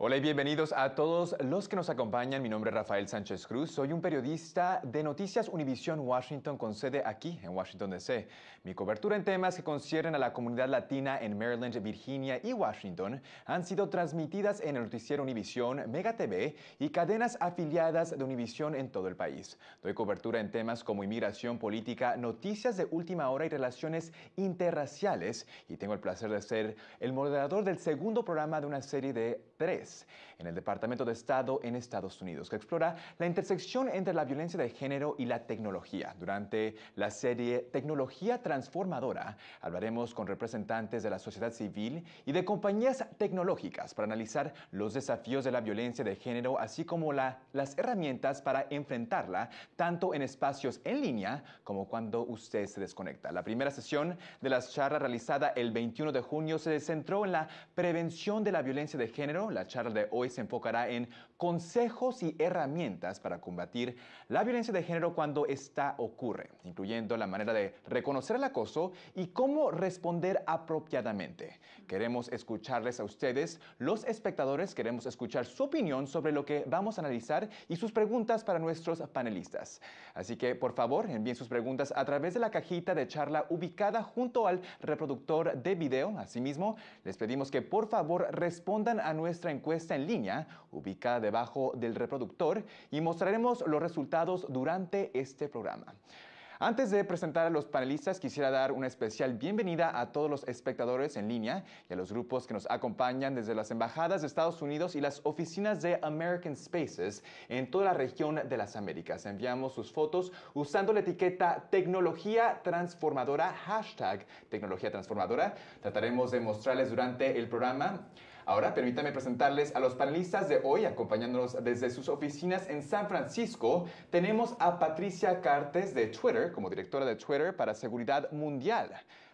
Hola y bienvenidos a todos los que nos acompañan. Mi nombre es Rafael Sánchez Cruz. Soy un periodista de Noticias Univision Washington con sede aquí en Washington, D.C. Mi cobertura en temas que conciernen a la comunidad latina en Maryland, Virginia y Washington han sido transmitidas en el noticiero Univision, Mega TV y cadenas afiliadas de Univision en todo el país. Doy cobertura en temas como inmigración, política, noticias de última hora y relaciones interraciales y tengo el placer de ser el moderador del segundo programa de una serie de tres en el Departamento de Estado en Estados Unidos, que explora la intersección entre la violencia de género y la tecnología. Durante la serie Tecnología Transformadora, hablaremos con representantes de la sociedad civil y de compañías tecnológicas para analizar los desafíos de la violencia de género, así como la, las herramientas para enfrentarla, tanto en espacios en línea como cuando usted se desconecta. La primera sesión de las charlas realizada el 21 de junio se centró en la prevención de la violencia de género. La charla de hoy se enfocará en consejos y herramientas para combatir la violencia de género cuando esta ocurre, incluyendo la manera de reconocer el acoso y cómo responder apropiadamente. Queremos escucharles a ustedes, los espectadores, queremos escuchar su opinión sobre lo que vamos a analizar y sus preguntas para nuestros panelistas. Así que, por favor, envíen sus preguntas a través de la cajita de charla ubicada junto al reproductor de video. Asimismo, les pedimos que por favor respondan a nuestra encuesta en línea ubicada debajo del reproductor y mostraremos los resultados durante este programa. Antes de presentar a los panelistas, quisiera dar una especial bienvenida a todos los espectadores en línea y a los grupos que nos acompañan desde las embajadas de Estados Unidos y las oficinas de American Spaces en toda la región de las Américas. Enviamos sus fotos usando la etiqueta Tecnología Transformadora, hashtag Tecnología Transformadora. Trataremos de mostrarles durante el programa Ahora permítame presentarles a los panelistas de hoy, acompañándonos desde sus oficinas en San Francisco. Tenemos a Patricia Cartes de Twitter como directora de Twitter para Seguridad Mundial.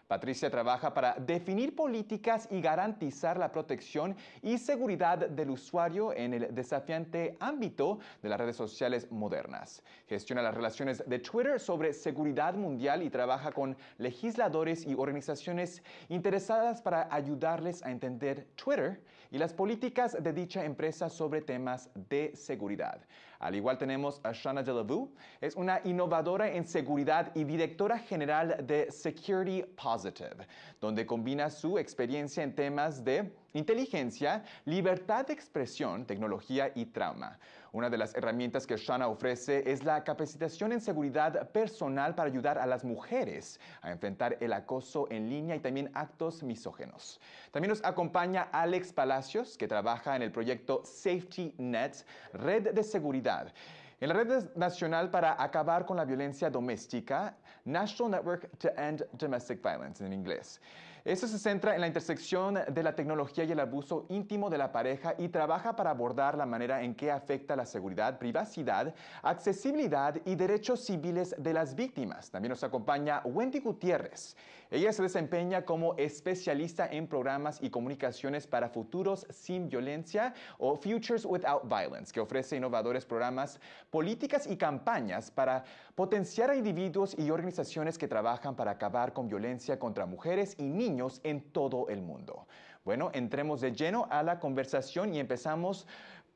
Patricia trabaja para definir políticas y garantizar la protección y seguridad del usuario en el desafiante ámbito de las redes sociales modernas. Gestiona las relaciones de Twitter sobre seguridad mundial y trabaja con legisladores y organizaciones interesadas para ayudarles a entender Twitter y las políticas de dicha empresa sobre temas de seguridad. Al igual tenemos a Shana Delavue, es una innovadora en seguridad y directora general de Security Positive, donde combina su experiencia en temas de inteligencia, libertad de expresión, tecnología y trauma. Una de las herramientas que Shana ofrece es la capacitación en seguridad personal para ayudar a las mujeres a enfrentar el acoso en línea y también actos misógenos. También nos acompaña Alex Palacios, que trabaja en el proyecto Safety Net, Red de Seguridad. En la Red Nacional para Acabar con la Violencia Doméstica, National Network to End Domestic Violence en inglés. Eso se centra en la intersección de la tecnología y el abuso íntimo de la pareja y trabaja para abordar la manera en que afecta la seguridad, privacidad, accesibilidad y derechos civiles de las víctimas. También nos acompaña Wendy Gutiérrez. Ella se desempeña como especialista en programas y comunicaciones para futuros sin violencia o Futures Without Violence, que ofrece innovadores programas, políticas y campañas para potenciar a individuos y organizaciones que trabajan para acabar con violencia contra mujeres y niños en todo el mundo. Bueno, entremos de lleno a la conversación y empezamos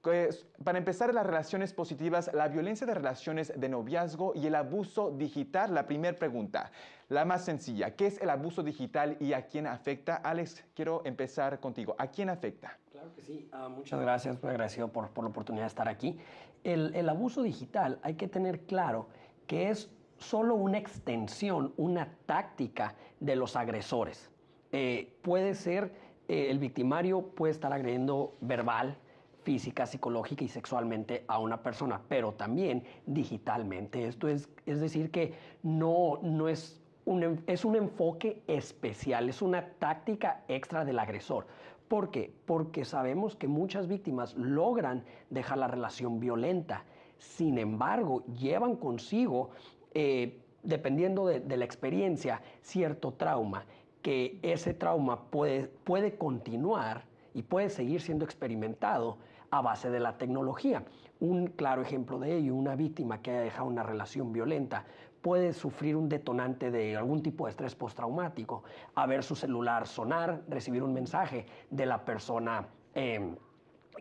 pues, para empezar, las relaciones positivas, la violencia de relaciones de noviazgo y el abuso digital. La primera pregunta, la más sencilla, ¿qué es el abuso digital y a quién afecta? Alex, quiero empezar contigo. ¿A quién afecta? Claro que sí. Uh, muchas gracias, muy agradecido por, por, la oportunidad de estar aquí. El abuso digital hay que tener claro que es solo una extensión, una táctica de los agresores. Eh, puede ser, eh, el victimario puede estar agrediendo verbal, física, psicológica y sexualmente a una persona, pero también digitalmente. Esto es, es decir, que no, no es, un, es un enfoque especial, es una táctica extra del agresor. ¿Por qué? Porque sabemos que muchas víctimas logran dejar la relación violenta. Sin embargo, llevan consigo, eh, dependiendo de, de la experiencia, cierto trauma que ese trauma puede, puede continuar y puede seguir siendo experimentado a base de la tecnología. Un claro ejemplo de ello, una víctima que haya dejado una relación violenta puede sufrir un detonante de algún tipo de estrés postraumático, a ver su celular sonar, recibir un mensaje de la persona em,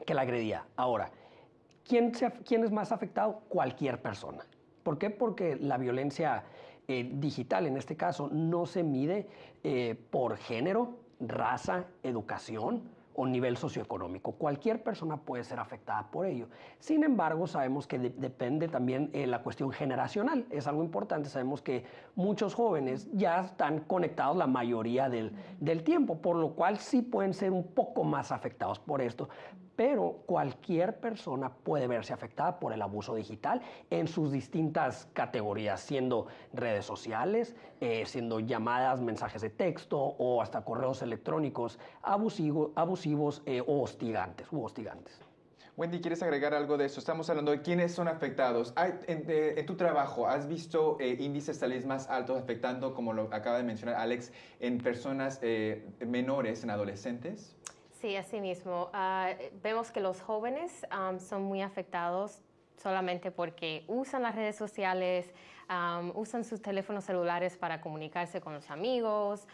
que la agredía. Ahora, ¿quién, ¿quién, es más afectado? Cualquier persona. ¿Por qué? Porque la violencia eh, digital, en este caso, no se mide eh, por género, raza, educación, o nivel socioeconómico. Cualquier persona puede ser afectada por ello. Sin embargo, sabemos que depende también de la cuestión generacional. Es algo importante. Sabemos que muchos jóvenes ya están conectados la mayoría del, del tiempo, por lo cual sí pueden ser un poco más afectados por esto pero cualquier persona puede verse afectada por el abuso digital en sus distintas categorías, siendo redes sociales, eh, siendo llamadas, mensajes de texto o hasta correos electrónicos abusivos eh, o hostigantes, u hostigantes. Wendy, ¿quieres agregar algo de eso? Estamos hablando de quiénes son afectados. En, tu trabajo, ¿has visto eh, índices tal vez más altos afectando, como lo acaba de mencionar Alex, en personas menores, en adolescentes? Sí, así mismo. Ah, vemos que los jóvenes son muy afectados solamente porque usan las redes sociales, usan sus teléfonos celulares para comunicarse con los amigos,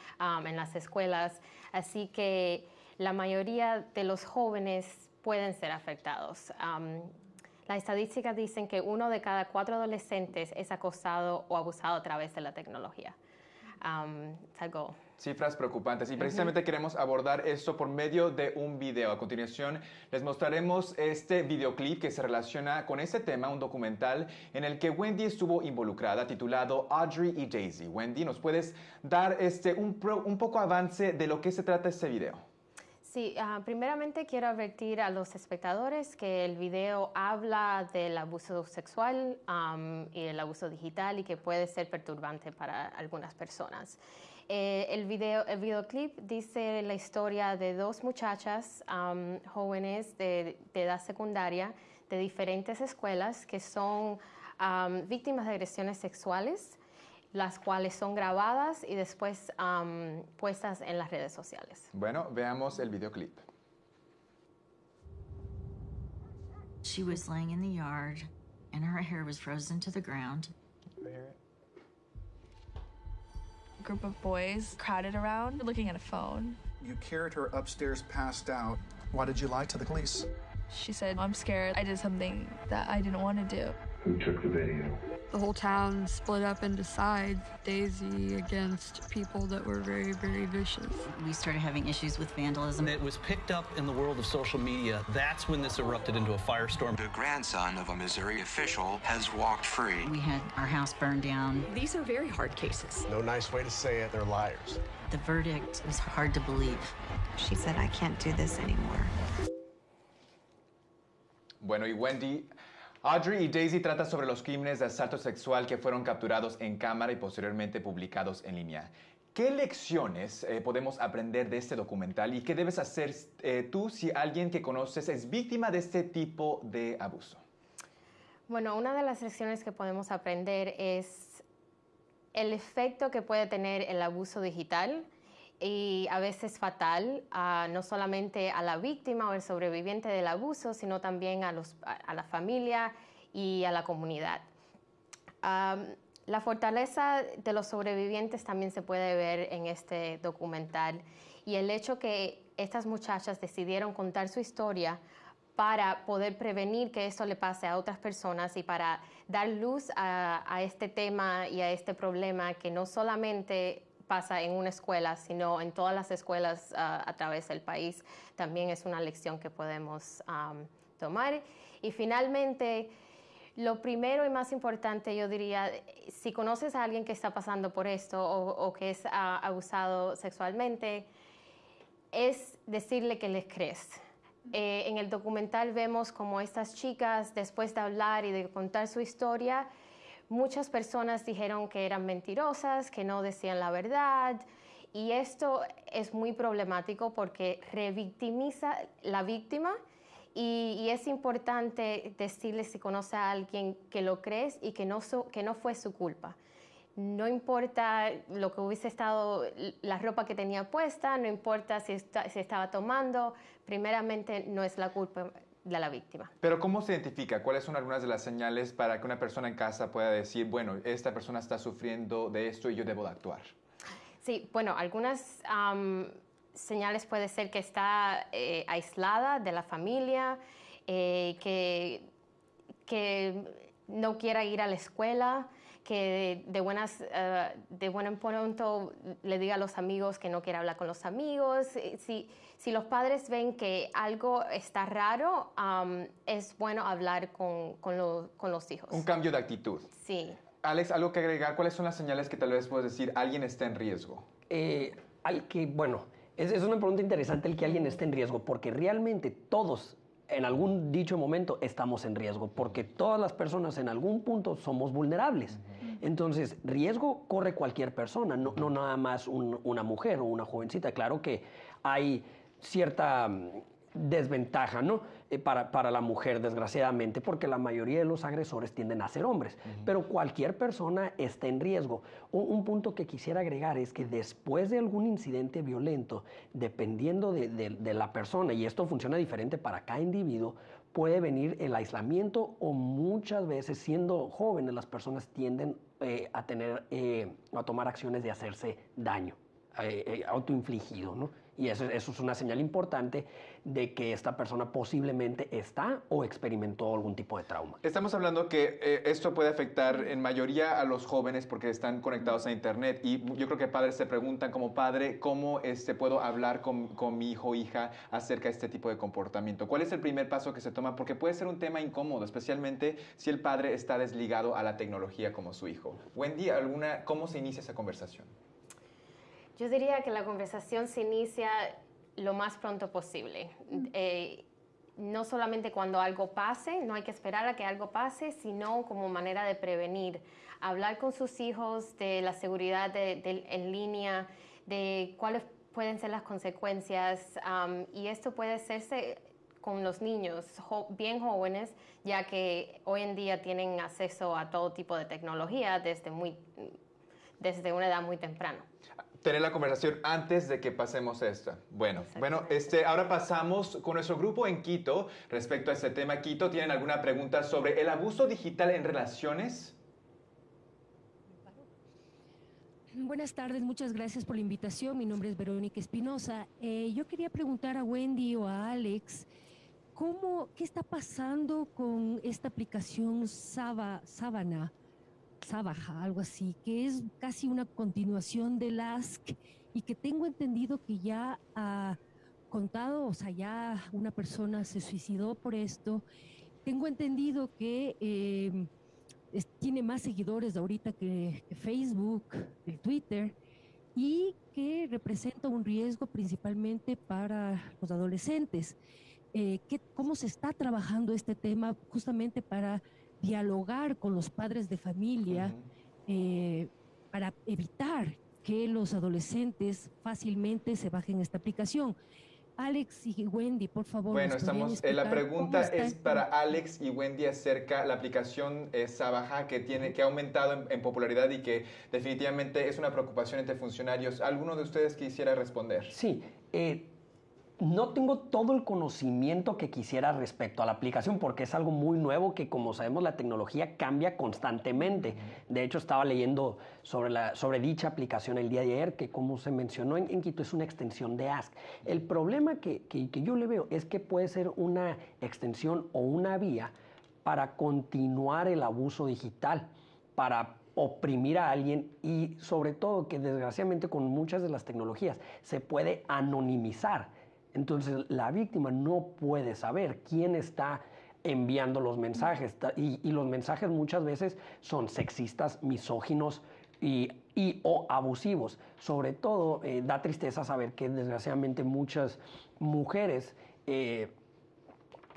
en las escuelas. Así que la mayoría de los jóvenes pueden ser afectados. las estadísticas dicen que uno de cada cuatro adolescentes es acosado o abusado a través de la tecnología. algo Cifras preocupantes y precisamente queremos abordar esto por medio de un video. A continuación les mostraremos este videoclip que se relaciona con este tema, un documental en el que Wendy estuvo involucrada titulado Audrey y Daisy. Wendy, ¿nos puedes dar este, un, un poco avance de lo que se trata este video? Sí, ah, primeramente quiero advertir a los espectadores que el video habla del abuso sexual y el abuso digital y que puede ser perturbante para algunas personas. Eh, el, video, el videoclip dice la historia de dos muchachas jóvenes de, edad secundaria de diferentes escuelas que son víctimas de agresiones sexuales, las cuales son grabadas y después puestas en las redes sociales. Bueno, veamos el videoclip. She was laying in the yard and her hair was frozen to the ground. Group of boys crowded around looking at a phone. You carried her upstairs passed out. Why did you lie to the police? She said, I'm scared. I did something that I didn't want to do. Who took the video? The whole town split up into sides, Daisy against people that were very, very vicious. We started having issues with vandalism. It was picked up in the world of social media. That's when this erupted into a firestorm. The grandson of a Missouri official has walked free. We had our house burned down. These are very hard cases. No nice way to say it, they're liars. The verdict was hard to believe. She said, I can't do this anymore. Bueno, y Wendy Audrey y Daisy trata sobre los crímenes de asalto sexual que fueron capturados en cámara y posteriormente publicados en línea. ¿Qué lecciones eh, podemos aprender de este documental y qué debes hacer eh, tú si alguien que conoces es víctima de este tipo de abuso? Bueno, una de las lecciones que podemos aprender es el efecto que puede tener el abuso digital y a veces fatal, no solamente a la víctima o el sobreviviente del abuso, sino también a, los, a, la familia y a la comunidad. la fortaleza de los sobrevivientes también se puede ver en este documental y el hecho que estas muchachas decidieron contar su historia para poder prevenir que esto le pase a otras personas y para dar luz a, a este tema y a este problema que no solamente pasa en una escuela, sino en todas las escuelas ah, a través del país. También es una lección que podemos tomar. Y finalmente, lo primero y más importante, yo diría, si conoces a alguien que está pasando por esto o, que es ah, abusado sexualmente, es decirle que les crees. Eh, en el documental vemos como estas chicas, después de hablar y de contar su historia, Muchas personas dijeron que eran mentirosas, que no decían la verdad. Y esto es muy problemático porque revictimiza la víctima y, es importante decirle si conoce a alguien que lo crees y que no, fue su culpa. No importa lo que hubiese estado, la ropa que tenía puesta, no importa si, si estaba tomando, primeramente no es la culpa de la víctima. Pero ¿cómo se identifica? ¿Cuáles son algunas de las señales para que una persona en casa pueda decir, bueno, esta persona está sufriendo de esto y yo debo de actuar? Sí, bueno, algunas señales puede ser que está eh, aislada de la familia, eh, que, que no quiera ir a la escuela, que de, buenas, eh, de buen pronto le diga a los amigos que no quiere hablar con los amigos. Si, si los padres ven que algo está raro, es bueno hablar con, con, con, los hijos. Un cambio de actitud. Sí. Alex, algo que agregar, ¿cuáles son las señales que tal vez puedes decir alguien está en riesgo? Eh, al que, bueno, es, es una pregunta interesante el que alguien esté en riesgo, porque realmente todos en algún dicho momento estamos en riesgo, porque todas las personas en algún punto somos vulnerables. Entonces, riesgo corre cualquier persona, no, no nada más una mujer o una jovencita. Claro que hay cierta mm, desventaja, ¿no? Eh, para, para, la mujer, desgraciadamente, porque la mayoría de los agresores tienden a ser hombres. Pero cualquier persona está en riesgo. Un, punto que quisiera agregar es que después de algún incidente violento, dependiendo de, de, la persona, y esto funciona diferente para cada individuo, puede venir el aislamiento o muchas veces siendo jóvenes las personas tienden eh, a tener, eh, a tomar acciones de hacerse daño, autoinfligido, ¿no? Y eso, es una señal importante de que esta persona posiblemente está o experimentó algún tipo de trauma. Estamos hablando que eh, esto puede afectar en mayoría a los jóvenes porque están conectados a Internet y yo creo que padres se preguntan como padre, ¿cómo este, puedo hablar con, con mi hijo o hija acerca de este tipo de comportamiento? ¿Cuál es el primer paso que se toma? Porque puede ser un tema incómodo, especialmente si el padre está desligado a la tecnología como su hijo. Wendy, ¿alguna, ¿cómo se inicia esa conversación? Yo diría que la conversación se inicia lo más pronto posible. Eh, no solamente cuando algo pase, no hay que esperar a que algo pase, sino como manera de prevenir. Hablar con sus hijos de la seguridad en línea, de cuáles pueden ser las consecuencias. y esto puede hacerse con los niños bien jóvenes, ya que hoy en día tienen acceso a todo tipo de tecnología desde, muy, desde una edad muy temprana tener la conversación antes de que pasemos esta. Bueno, bueno, este, ahora pasamos con nuestro grupo en Quito respecto a este tema. Quito, ¿tienen alguna pregunta sobre el abuso digital en relaciones? Buenas tardes, muchas gracias por la invitación. Mi nombre es Verónica Espinosa. Eh, yo quería preguntar a Wendy o a Alex, ¿cómo, ¿qué está pasando con esta aplicación Saba, Sábana? Sabaja, algo así, que es casi una continuación del Ask y que tengo entendido que ya ha contado, o sea, ya una persona se suicidó por esto. Tengo entendido que em, tiene más seguidores ahorita que, Facebook, que Twitter, y que representa un riesgo principalmente para los adolescentes. Eh, ¿Cómo se está trabajando este tema justamente para dialogar con los padres de familia eh, para evitar que los adolescentes fácilmente se bajen esta aplicación. Alex y Wendy, por favor. Bueno, estamos. Eh, la pregunta es para Alex y Wendy acerca la aplicación eh, Sabaja que tiene que ha aumentado en, popularidad y que definitivamente es una preocupación entre funcionarios. ¿Alguno de ustedes quisiera responder? Sí. Eh, no tengo todo el conocimiento que quisiera respecto a la aplicación porque es algo muy nuevo que como sabemos la tecnología cambia constantemente. De hecho estaba leyendo sobre, la, sobre dicha aplicación el día de ayer que como se mencionó en, Quito es una extensión de Ask. El problema que, que, que yo le veo es que puede ser una extensión o una vía para continuar el abuso digital, para oprimir a alguien y sobre todo que desgraciadamente con muchas de las tecnologías se puede anonimizar entonces la víctima no puede saber quién está enviando los mensajes y, los mensajes muchas veces son sexistas, misóginos y, o abusivos. Sobre todo eh, da tristeza saber que desgraciadamente muchas mujeres eh,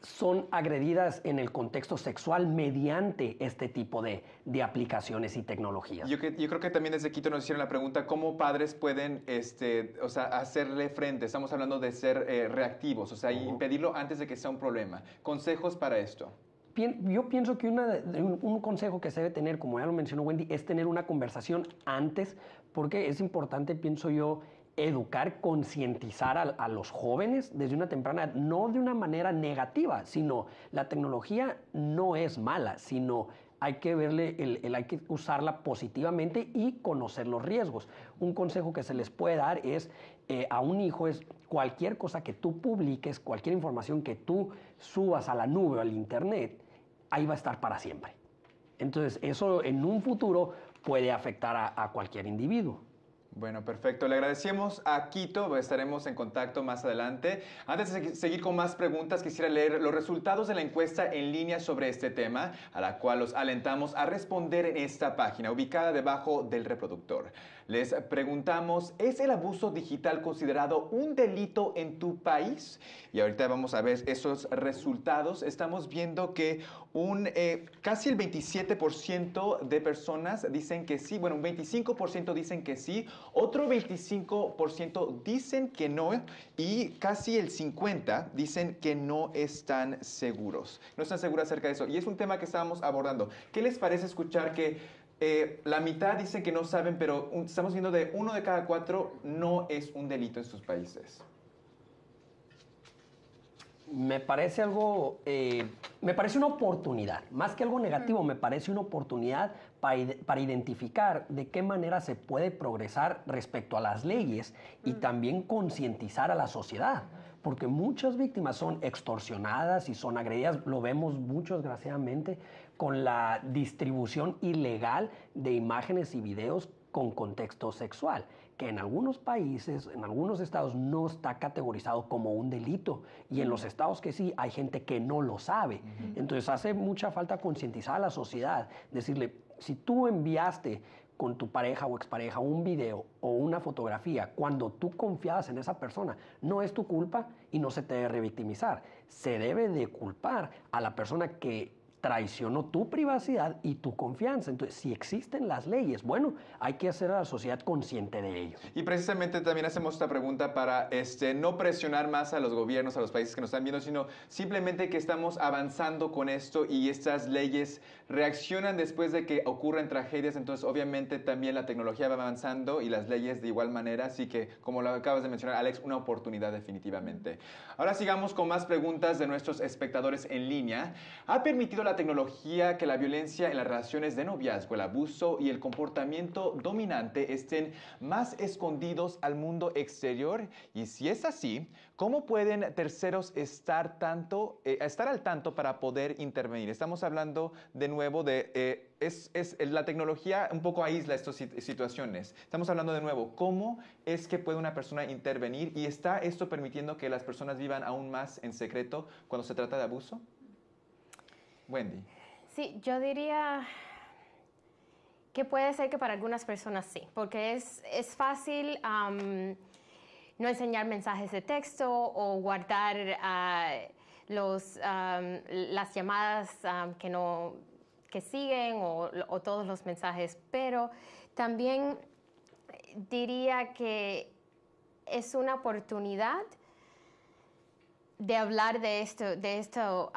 son agredidas en el contexto sexual mediante este tipo de, aplicaciones y tecnologías. Yo, creo que también desde Quito nos hicieron la pregunta, ¿cómo padres pueden este, o sea, hacerle frente? Estamos hablando de ser eh, reactivos, o sea, impedirlo antes de que sea un problema. ¿Consejos para esto? Yo pienso que un consejo que se debe tener, como ya lo mencionó Wendy, es tener una conversación antes, porque es importante, pienso yo, educar, concientizar a, los jóvenes desde una temprana, no de una manera negativa, sino la tecnología no es mala, sino hay que verle, el, hay que usarla positivamente y conocer los riesgos. Un consejo que se les puede dar es eh, a un hijo es cualquier cosa que tú publiques, cualquier información que tú subas a la nube o al internet, ahí va a estar para siempre. Entonces, eso en un futuro puede afectar a cualquier individuo. Bueno, perfecto. Le agradecemos a Quito, estaremos en contacto más adelante. Antes de seguir con más preguntas, quisiera leer los resultados de la encuesta en línea sobre este tema, a la cual los alentamos a responder en esta página, ubicada debajo del reproductor. Les preguntamos, ¿es el abuso digital considerado un delito en tu país? Y ahorita vamos a ver esos resultados. Estamos viendo que un, eh, casi el 27% de personas dicen que sí, bueno, un 25% dicen que sí, otro 25% dicen que no y casi el 50% dicen que no están seguros. No están seguros acerca de eso. Y es un tema que estábamos abordando. ¿Qué les parece escuchar que eh, la mitad dicen que no saben, pero estamos viendo de uno de cada cuatro no es un delito en sus países. Me parece algo, eh, me parece una oportunidad, más que algo negativo, me parece una oportunidad para, para, identificar de qué manera se puede progresar respecto a las leyes y también concientizar a la sociedad porque muchas víctimas son extorsionadas y son agredidas, lo vemos mucho desgraciadamente con la distribución ilegal de imágenes y videos con contexto sexual, que en algunos países, en algunos estados no está categorizado como un delito y en los estados que sí hay gente que no lo sabe. Entonces hace mucha falta concientizar a la sociedad, decirle, si tú enviaste con tu pareja o expareja un video o una fotografía cuando tú confiabas en esa persona, no es tu culpa y no se te debe revictimizar. Se debe de culpar a la persona que traicionó tu privacidad y tu confianza. Entonces, si existen las leyes, bueno, hay que hacer a la sociedad consciente de ello. Y precisamente también hacemos esta pregunta para este, no presionar más a los gobiernos, a los países que nos están viendo, sino simplemente que estamos avanzando con esto y estas leyes reaccionan después de que ocurren tragedias. Entonces, obviamente, también la tecnología va avanzando y las leyes de igual manera. Así que, como lo acabas de mencionar, Alex, una oportunidad definitivamente. Ahora sigamos con más preguntas de nuestros espectadores en línea. ¿Ha permitido la tecnología que la violencia en las relaciones de noviazgo, el abuso y el comportamiento dominante estén más escondidos al mundo exterior? Y si es así, ¿cómo pueden terceros estar, tanto, eh, estar al tanto para poder intervenir? Estamos hablando de nuevo de... Eh, es, es, la tecnología un poco aísla estas situaciones. Estamos hablando de nuevo, ¿cómo es que puede una persona intervenir y está esto permitiendo que las personas vivan aún más en secreto cuando se trata de abuso? Wendy. Sí, yo diría que puede ser que para algunas personas sí, porque es, es fácil no enseñar mensajes de texto o guardar uh, los, las llamadas que, no, que siguen o, o todos los mensajes, pero también diría que es una oportunidad de hablar de esto, de esto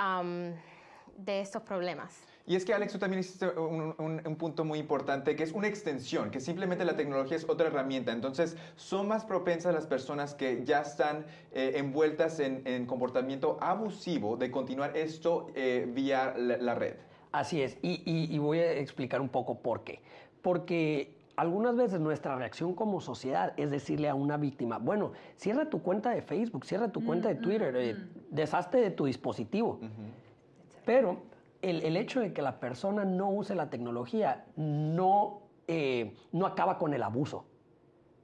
de estos problemas. Y es que Alex, tú también hiciste un, punto muy importante, que es una extensión, que simplemente la tecnología es otra herramienta. Entonces, son más propensas las personas que ya están eh, envueltas en, comportamiento abusivo de continuar esto eh, vía la, red. Así es, y, y voy a explicar un poco por qué. Porque algunas veces nuestra reacción como sociedad es decirle a una víctima, bueno, cierra tu cuenta de Facebook, cierra tu cuenta de Twitter, eh, deshazte de tu dispositivo. Pero el, hecho de que la persona no use la tecnología no, eh, no acaba con el abuso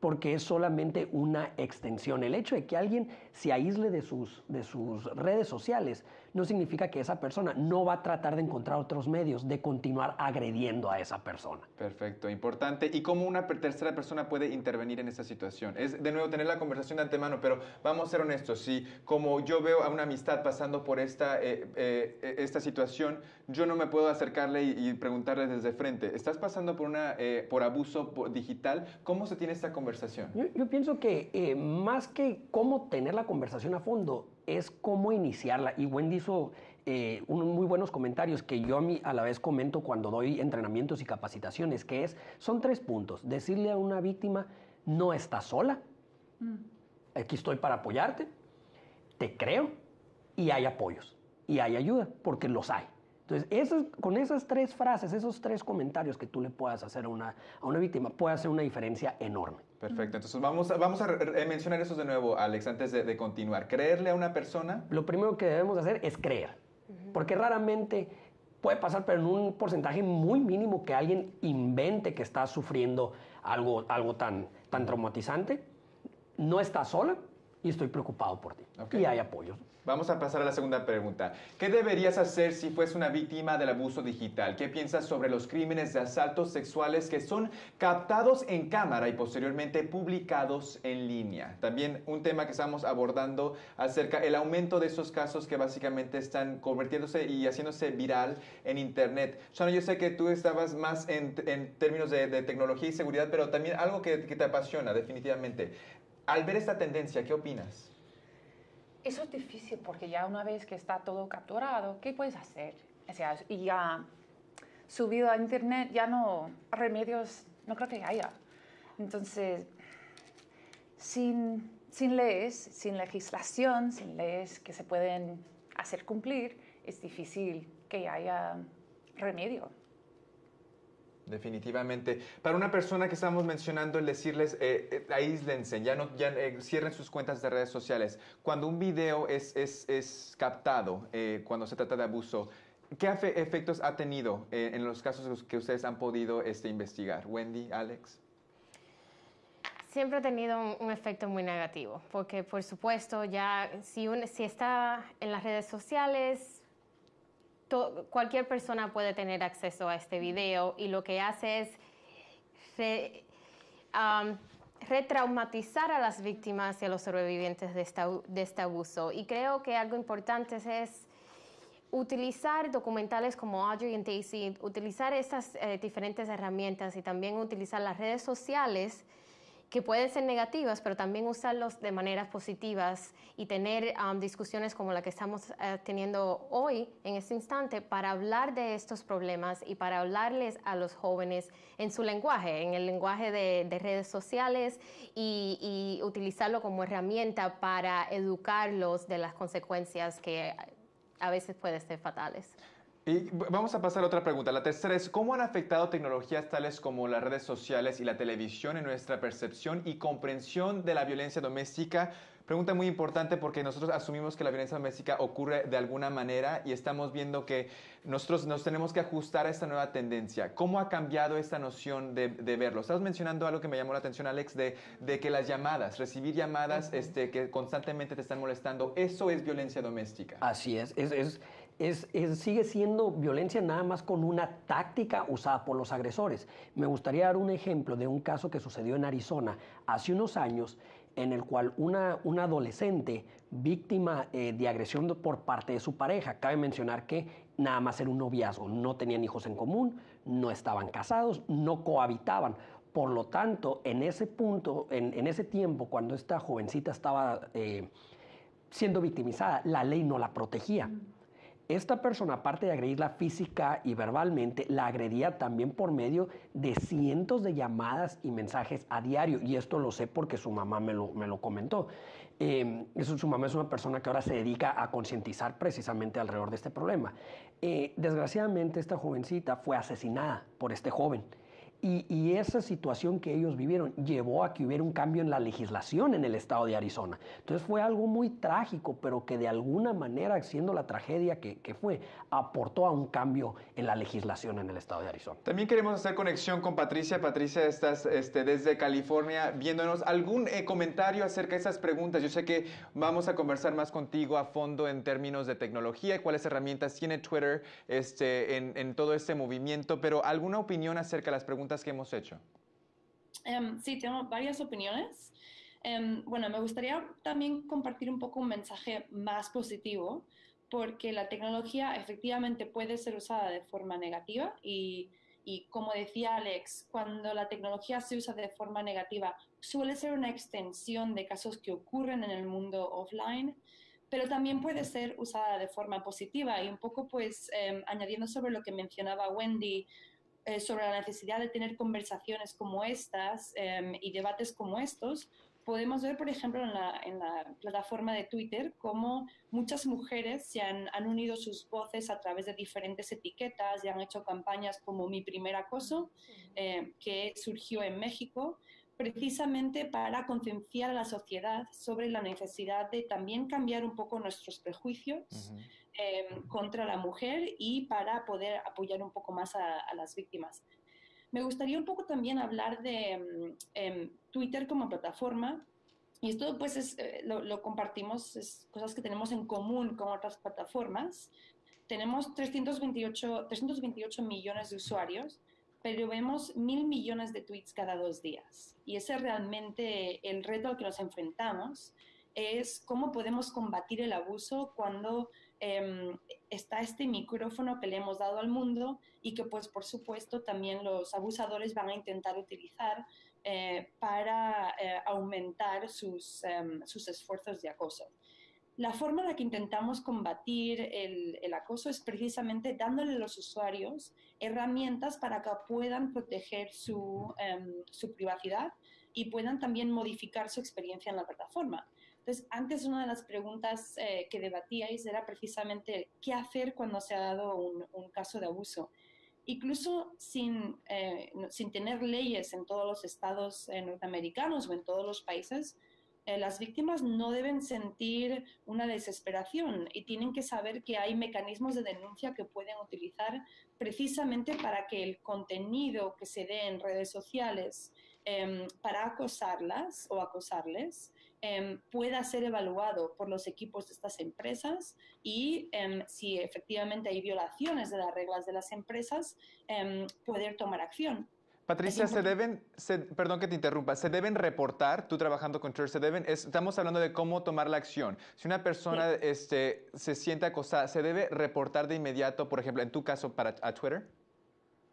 porque es solamente una extensión. El hecho de que alguien se aísle de sus, de sus redes sociales no significa que esa persona no va a tratar de encontrar otros medios de continuar agrediendo a esa persona. Perfecto, importante. ¿Y cómo una tercera persona puede intervenir en esta situación? Es de nuevo tener la conversación de antemano, pero vamos a ser honestos. Si como yo veo a una amistad pasando por esta, eh, eh, esta situación, yo no me puedo acercarle y, preguntarle desde frente, ¿estás pasando por, una, eh, por abuso digital? ¿Cómo se tiene esta conversación? Yo, yo pienso que más que cómo tener la conversación a fondo, es cómo iniciarla. Y Wendy hizo eh, unos muy buenos comentarios que yo a, mí, a la vez comento cuando doy entrenamientos y capacitaciones, que es, son tres puntos. Decirle a una víctima, no estás sola, mm. aquí estoy para apoyarte, te creo y hay apoyos y hay ayuda, porque los hay. Entonces, con esas tres frases, esos tres comentarios que tú le puedas hacer a una, a una víctima, puede hacer una diferencia enorme. Perfecto, entonces vamos a, vamos a mencionar eso de nuevo, Alex, antes de, de, continuar. ¿Creerle a una persona? Lo primero que debemos hacer es creer, porque raramente puede pasar, pero en un porcentaje muy mínimo que alguien invente que está sufriendo algo, algo tan, tan traumatizante. No está sola y estoy preocupado por ti. Okay. Y hay apoyo. Vamos a pasar a la segunda pregunta. ¿Qué deberías hacer si fuese una víctima del abuso digital? ¿Qué piensas sobre los crímenes de asaltos sexuales que son captados en cámara y posteriormente publicados en línea? También un tema que estamos abordando acerca del aumento de esos casos que básicamente están convirtiéndose y haciéndose viral en Internet. Shana, yo sé que tú estabas más en, términos de, tecnología y seguridad, pero también algo que te apasiona definitivamente. Al ver esta tendencia, ¿qué opinas? Eso es difícil porque ya una vez que está todo capturado, ¿qué puedes hacer? O sea, y ya subido a internet, ya no, remedios, no creo que haya. Entonces, sin, sin leyes, sin legislación, sin leyes que se pueden hacer cumplir, es difícil que haya remedio. Definitivamente. Para una persona que estamos mencionando, el decirles, eh, eh, aíslense, ya, no, ya eh, cierren sus cuentas de redes sociales. Cuando un video es, es, es captado, eh, cuando se trata de abuso, ¿qué efectos ha tenido eh, en los casos que ustedes han podido este, investigar? Wendy, Alex. Siempre ha tenido un, un, efecto muy negativo, porque por supuesto ya si, un, si está en las redes sociales, cualquier persona puede tener acceso a este video y lo que hace es um, retraumatizar a las víctimas y a los sobrevivientes de este abuso. Y creo que algo importante es utilizar documentales como Audrey y Daisy, utilizar estas eh, diferentes herramientas y también utilizar las redes sociales que pueden ser negativas, pero también usarlos de maneras positivas y tener um, discusiones como la que estamos uh, teniendo hoy, en este instante, para hablar de estos problemas y para hablarles a los jóvenes en su lenguaje, en el lenguaje de, de redes sociales y utilizarlo como herramienta para educarlos de las consecuencias que a veces pueden ser fatales. Y vamos a pasar a otra pregunta. La tercera es, ¿cómo han afectado tecnologías tales como las redes sociales y la televisión en nuestra percepción y comprensión de la violencia doméstica? Pregunta muy importante porque nosotros asumimos que la violencia doméstica ocurre de alguna manera y estamos viendo que nosotros nos tenemos que ajustar a esta nueva tendencia. ¿Cómo ha cambiado esta noción de, de verlo? Estás mencionando algo que me llamó la atención, Alex, de, de que las llamadas, recibir llamadas uh -huh. este, que constantemente te están molestando, eso es violencia doméstica. Así es, es, es es, sigue siendo violencia nada más con una táctica usada por los agresores. Me gustaría dar un ejemplo de un caso que sucedió en Arizona hace unos años en el cual una, una adolescente víctima eh, de agresión por parte de su pareja, cabe mencionar que nada más era un noviazgo, no tenían hijos en común, no estaban casados, no cohabitaban. Por lo tanto, en ese punto, en, en ese tiempo, cuando esta jovencita estaba eh, siendo victimizada, la ley no la protegía. Mm. Esta persona, aparte de agredirla física y verbalmente, la agredía también por medio de cientos de llamadas y mensajes a diario. Y esto lo sé porque su mamá me lo, me lo comentó. Eso, su mamá es una persona que ahora se dedica a concientizar precisamente alrededor de este problema. Eh, desgraciadamente, esta jovencita fue asesinada por este joven. Y, y, esa situación que ellos vivieron llevó a que hubiera un cambio en la legislación en el estado de Arizona. Entonces fue algo muy trágico, pero que de alguna manera, siendo la tragedia que, que, fue, aportó a un cambio en la legislación en el estado de Arizona. También queremos hacer conexión con Patricia. Patricia, estás este, desde California viéndonos. ¿Algún eh, comentario acerca de esas preguntas? Yo sé que vamos a conversar más contigo a fondo en términos de tecnología, cuáles herramientas tiene Twitter este, en, en todo este movimiento, pero ¿alguna opinión acerca de las preguntas? Que hemos hecho? Um, sí, tengo varias opiniones. Um, bueno, me gustaría también compartir un poco un mensaje más positivo, porque la tecnología efectivamente puede ser usada de forma negativa y, y como decía Alex, cuando la tecnología se usa de forma negativa, suele ser una extensión de casos que ocurren en el mundo offline, pero también puede ser usada de forma positiva y un poco pues eh, añadiendo sobre lo que mencionaba Wendy eh, sobre la necesidad de tener conversaciones como estas eh, y debates como estos, podemos ver, por ejemplo, en la, en la, plataforma de Twitter cómo muchas mujeres se han, han, unido sus voces a través de diferentes etiquetas y han hecho campañas como Mi Primer Acoso, eh, que surgió en México, precisamente para concienciar a la sociedad sobre la necesidad de también cambiar un poco nuestros prejuicios eh, contra la mujer y para poder apoyar un poco más a, las víctimas. Me gustaría un poco también hablar de mm, em, Twitter como plataforma. Y esto pues es, eh, lo, lo, compartimos, es cosas que tenemos en común con otras plataformas. Tenemos 328, 328 millones de usuarios pero vemos mil millones de tweets cada dos días. Y ese es realmente el reto al que nos enfrentamos, es cómo podemos combatir el abuso cuando em, está este micrófono que le hemos dado al mundo y que pues por supuesto también los abusadores van a intentar utilizar eh, para eh, aumentar sus, em, sus esfuerzos de acoso. La forma en la que intentamos combatir el, acoso es precisamente dándole a los usuarios herramientas para que puedan proteger su, em, privacidad y puedan también modificar su experiencia en la plataforma. Entonces, antes una de las preguntas eh, que debatíais era precisamente qué hacer cuando se ha dado un, caso de abuso. Incluso sin, eh, sin tener leyes en todos los estados eh, norteamericanos o en todos los países, eh, las víctimas no deben sentir una desesperación y tienen que saber que hay mecanismos de denuncia que pueden utilizar precisamente para que el contenido que se dé en redes sociales em, para acosarlas o acosarles em, pueda ser evaluado por los equipos de estas empresas y em, si efectivamente hay violaciones de las reglas de las empresas, poder tomar acción. Patricia, se deben, perdón que te interrumpa, se deben reportar, tú trabajando con Church, se deben, estamos hablando de cómo tomar la acción. Si una persona este, se siente acosada, ¿se debe reportar de inmediato, por ejemplo, en tu caso, para, a Twitter?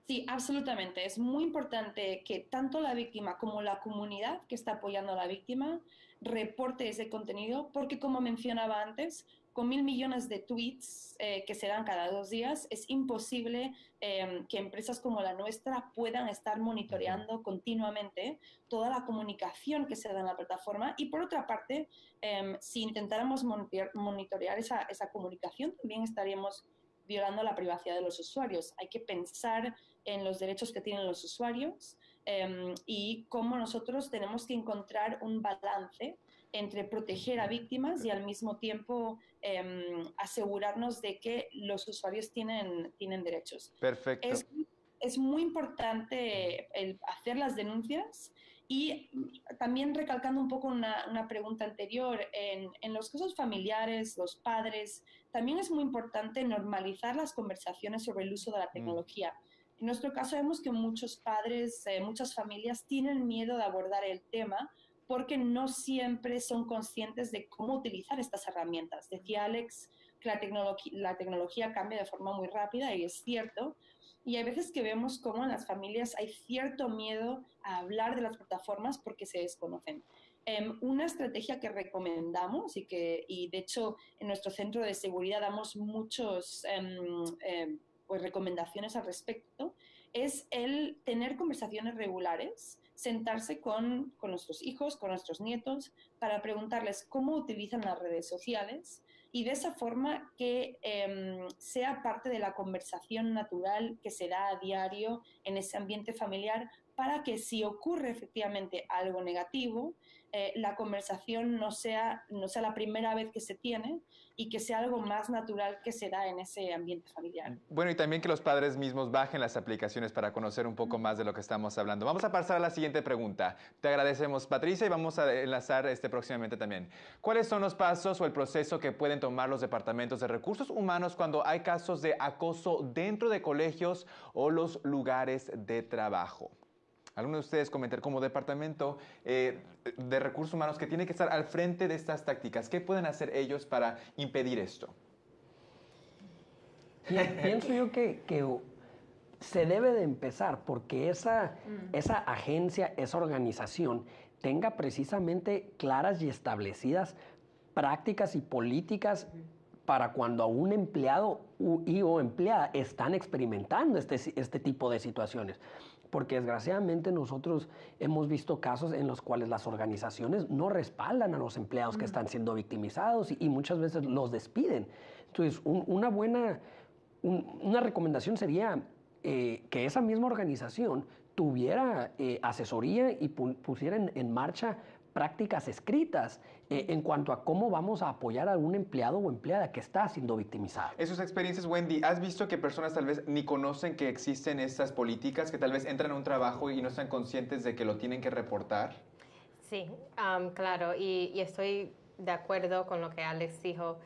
Sí, absolutamente. Es muy importante que tanto la víctima como la comunidad que está apoyando a la víctima reporte ese contenido, porque como mencionaba antes, con mil millones de tweets eh, que se dan cada dos días, es imposible em, que empresas como la nuestra puedan estar monitoreando continuamente toda la comunicación que se da en la plataforma. Y por otra parte, em, si intentáramos monitorear esa, esa comunicación, también estaríamos violando la privacidad de los usuarios. Hay que pensar en los derechos que tienen los usuarios em, y cómo nosotros tenemos que encontrar un balance entre proteger a víctimas y al mismo tiempo em, asegurarnos de que los usuarios tienen, tienen derechos. Perfecto. Es, es muy importante el hacer las denuncias y también recalcando un poco una, una pregunta anterior, en, en, los casos familiares, los padres, también es muy importante normalizar las conversaciones sobre el uso de la mm. En nuestro caso vemos que muchos padres, eh, muchas familias tienen miedo de abordar el tema porque no siempre son conscientes de cómo utilizar estas herramientas. Decía Alex que la, la tecnología cambia de forma muy rápida y es cierto. Y hay veces que vemos cómo en las familias hay cierto miedo a hablar de las plataformas porque se desconocen. Em, una estrategia que recomendamos y que, y de hecho, en nuestro centro de seguridad damos muchas em, em, pues recomendaciones al respecto, es el tener conversaciones regulares sentarse con, nuestros hijos, con nuestros nietos, para preguntarles cómo utilizan las redes sociales y de esa forma que em, sea parte de la conversación natural que se da a diario en ese ambiente familiar para que si ocurre efectivamente algo negativo, eh, la conversación no sea, no sea la primera vez que se tiene y que sea algo más natural que se da en ese ambiente familiar. Bueno, y también que los padres mismos bajen las aplicaciones para conocer un poco más de lo que estamos hablando. Vamos a pasar a la siguiente pregunta. Te agradecemos, Patricia, y vamos a enlazar este próximamente también. ¿Cuáles son los pasos o el proceso que pueden tomar los departamentos de recursos humanos cuando hay casos de acoso dentro de colegios o los lugares de trabajo? Algunos de ustedes comentar como departamento eh, de recursos humanos que tiene que estar al frente de estas tácticas. ¿Qué pueden hacer ellos para impedir esto? Pienso yo que, se debe de empezar porque esa, mm. esa agencia, esa organización tenga precisamente claras y establecidas prácticas y políticas para cuando a un empleado y o empleada están experimentando este, este tipo de situaciones porque desgraciadamente nosotros hemos visto casos en los cuales las organizaciones no respaldan a los empleados que están siendo victimizados y, muchas veces los despiden. Entonces, una buena, una recomendación sería eh, que esa misma organización tuviera eh, asesoría y pusiera en, marcha prácticas escritas eh, en cuanto a cómo vamos a apoyar a un empleado o empleada que está siendo victimizado. Esas experiencias, Wendy, ¿has visto que personas tal vez ni conocen que existen estas políticas, que tal vez entran a un trabajo y no están conscientes de que lo tienen que reportar? Sí, claro, y, estoy de acuerdo con lo que Alex dijo.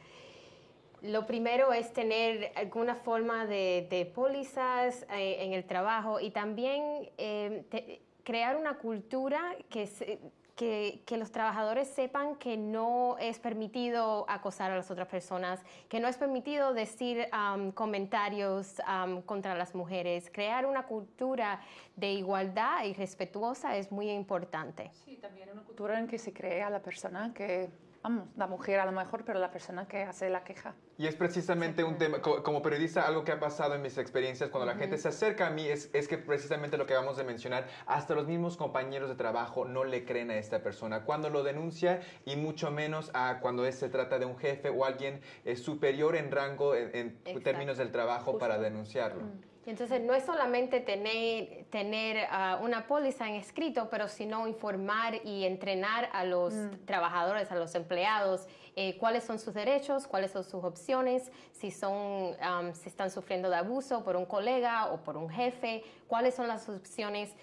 Lo primero es tener alguna forma de, pólizas eh, en el trabajo y también eh, crear una cultura que, se, que, los trabajadores sepan que no es permitido acosar a las otras personas, que no es permitido decir comentarios contra las mujeres. Crear una cultura de igualdad y respetuosa es muy importante. Sí, también una cultura en que se crea a la persona que vamos, la mujer a lo mejor, pero la persona que hace la queja. Y es precisamente un tema, como periodista, algo que ha pasado en mis experiencias cuando la gente se acerca a mí es, es, que precisamente lo que vamos a mencionar, hasta los mismos compañeros de trabajo no le creen a esta persona. Cuando lo denuncia y mucho menos a cuando se trata de un jefe o alguien eh, superior en rango en, términos del trabajo para denunciarlo. Entonces, no es solamente tener, tener ah, una póliza en escrito, pero sino informar y entrenar a los mm. trabajadores, a los empleados, eh, cuáles son sus derechos, cuáles son sus opciones, si, son, si están sufriendo de abuso por un colega o por un jefe, cuáles son las opciones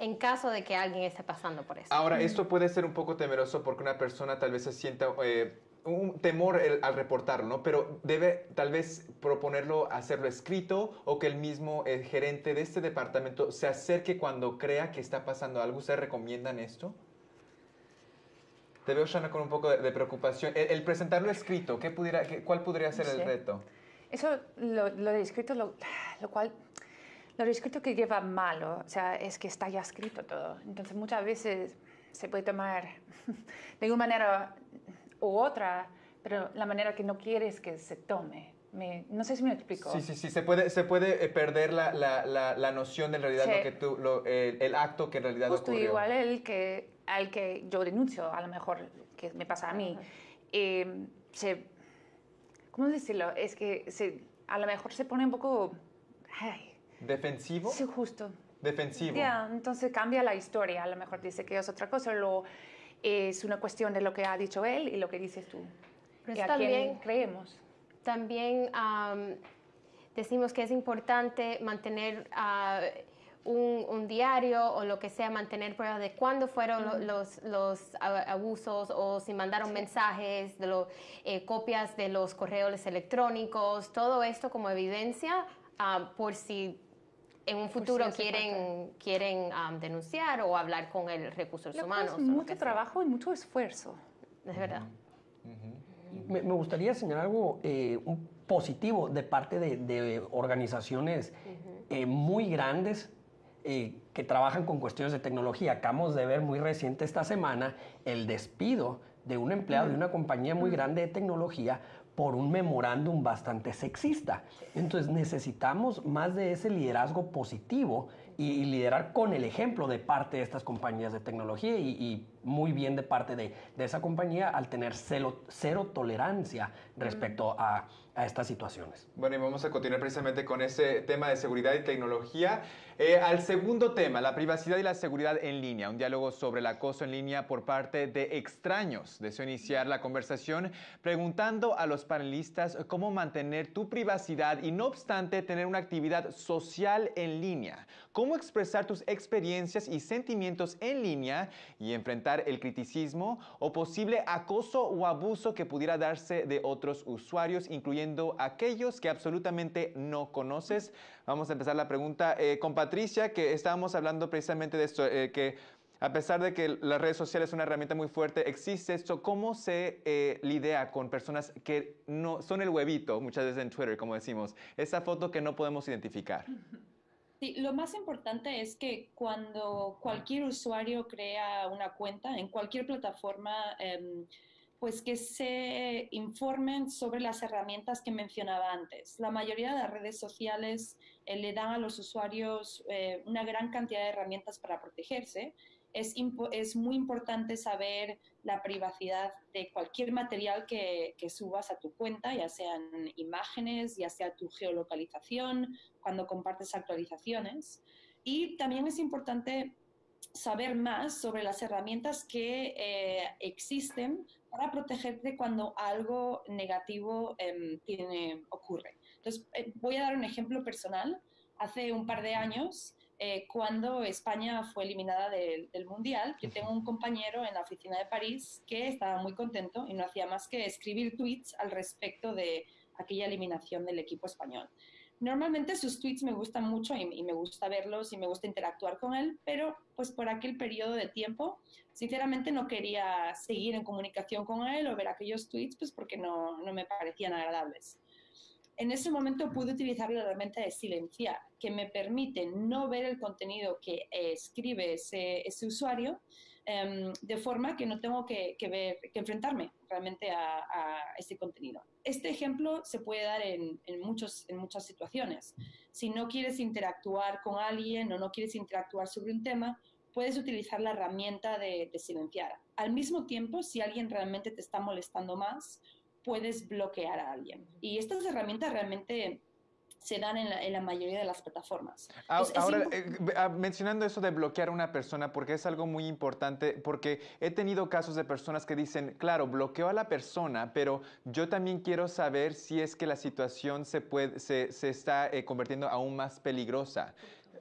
en caso de que alguien esté pasando por eso. Ahora, esto puede ser un poco temeroso porque una persona tal vez se sienta... Eh, un temor al reportarlo, ¿no? Pero debe tal vez proponerlo, hacerlo escrito o que el mismo eh, gerente de este departamento se acerque cuando crea que está pasando algo. ¿Ustedes recomiendan esto? Te veo, Shana, con un poco de, preocupación. El, presentarlo escrito, ¿qué pudiera, ¿cuál podría ser el reto? Eso, lo, lo de escrito, lo, lo, cual, lo de escrito que lleva malo, o sea, es que está ya escrito todo. Entonces, muchas veces se puede tomar de una manera u otra, pero la manera que no quieres que se tome. no sé si me explico. Sí, sí, sí, se puede, se puede eh, perder la, la, la, noción de realidad lo que tú, lo, el, acto que en realidad Justo igual el que, al que yo denuncio, a lo mejor que me pasa a mí, eh, se, ¿cómo decirlo? Es que se, a lo mejor se pone un poco... ¿Defensivo? Sí, justo. Defensivo. Ya, entonces cambia la historia, a lo mejor dice que es otra cosa, lo es una cuestión de lo que ha dicho él y lo que dices tú. Pero también, creemos. También decimos que es importante mantener ah, un, diario o lo que sea, mantener pruebas de cuándo fueron los, los, abusos o si mandaron mensajes, de eh, copias de los correos electrónicos, todo esto como evidencia ah, por si en un futuro quieren, quieren denunciar o hablar con el recursos humanos. Es mucho trabajo y mucho esfuerzo. Es verdad. me, gustaría señalar algo eh, positivo de parte de, organizaciones eh, muy grandes eh, que trabajan con cuestiones de tecnología. Acabamos de ver muy reciente esta semana el despido de un empleado de una compañía muy grande de tecnología por un memorándum bastante sexista. Entonces necesitamos más de ese liderazgo positivo y, liderar con el ejemplo de parte de estas compañías de tecnología y, muy bien de parte de, esa compañía al tener cero tolerancia respecto a a estas situaciones. Bueno, y vamos a continuar precisamente con ese tema de seguridad y tecnología. Eh, al segundo tema, la privacidad y la seguridad en línea, un diálogo sobre el acoso en línea por parte de extraños. Deseo iniciar la conversación preguntando a los panelistas cómo mantener tu privacidad y no obstante tener una actividad social en línea, cómo expresar tus experiencias y sentimientos en línea y enfrentar el criticismo o posible acoso o abuso que pudiera darse de otros usuarios, incluyendo aquellos que absolutamente no conoces. Vamos a empezar la pregunta eh, con Patricia, que estábamos hablando precisamente de esto, eh, que a pesar de que las redes sociales son una herramienta muy fuerte, existe esto. ¿Cómo se eh, lidia con personas que no son el huevito, muchas veces en Twitter, como decimos, esa foto que no podemos identificar? Sí, lo más importante es que cuando cualquier usuario crea una cuenta en cualquier plataforma, em, pues que se informen sobre las herramientas que mencionaba antes. La mayoría de las redes sociales eh, le dan a los usuarios eh, una gran cantidad de herramientas para protegerse. Es, muy importante saber la privacidad de cualquier material que, subas a tu cuenta, ya sean imágenes, ya sea tu geolocalización, cuando compartes actualizaciones. Y también es importante saber más sobre las herramientas que eh, existen para protegerte cuando algo negativo tiene, ocurre. Entonces, eh, voy a dar un ejemplo personal. Hace un par de años, eh, cuando España fue eliminada del Mundial, yo tengo un compañero en la oficina de París que estaba muy contento y no hacía más que escribir tweets al respecto de aquella eliminación del equipo español. Normalmente sus tweets me gustan mucho y, me gusta verlos y me gusta interactuar con él, pero pues por aquel periodo de tiempo, sinceramente no quería seguir en comunicación con él o ver aquellos tweets, pues porque no, no me parecían agradables. En ese momento pude utilizar la herramienta de silenciar, que me permite no ver el contenido que escribe ese, ese usuario, Em, de forma que no tengo que, ver, que enfrentarme realmente a, este contenido. Este ejemplo se puede dar en, muchos, en muchas situaciones. Si no quieres interactuar con alguien o no quieres interactuar sobre un tema, puedes utilizar la herramienta de, de silenciar. Al mismo tiempo, si alguien realmente te está molestando más, puedes bloquear a alguien. Y estas herramientas realmente se dan en la, mayoría de las plataformas. Ahora, eh, ah, mencionando eso de bloquear a una persona, porque es algo muy importante, porque he tenido casos de personas que dicen, claro, bloqueo a la persona, pero yo también quiero saber si es que la situación se, puede, se, se está eh, convirtiendo aún más peligrosa.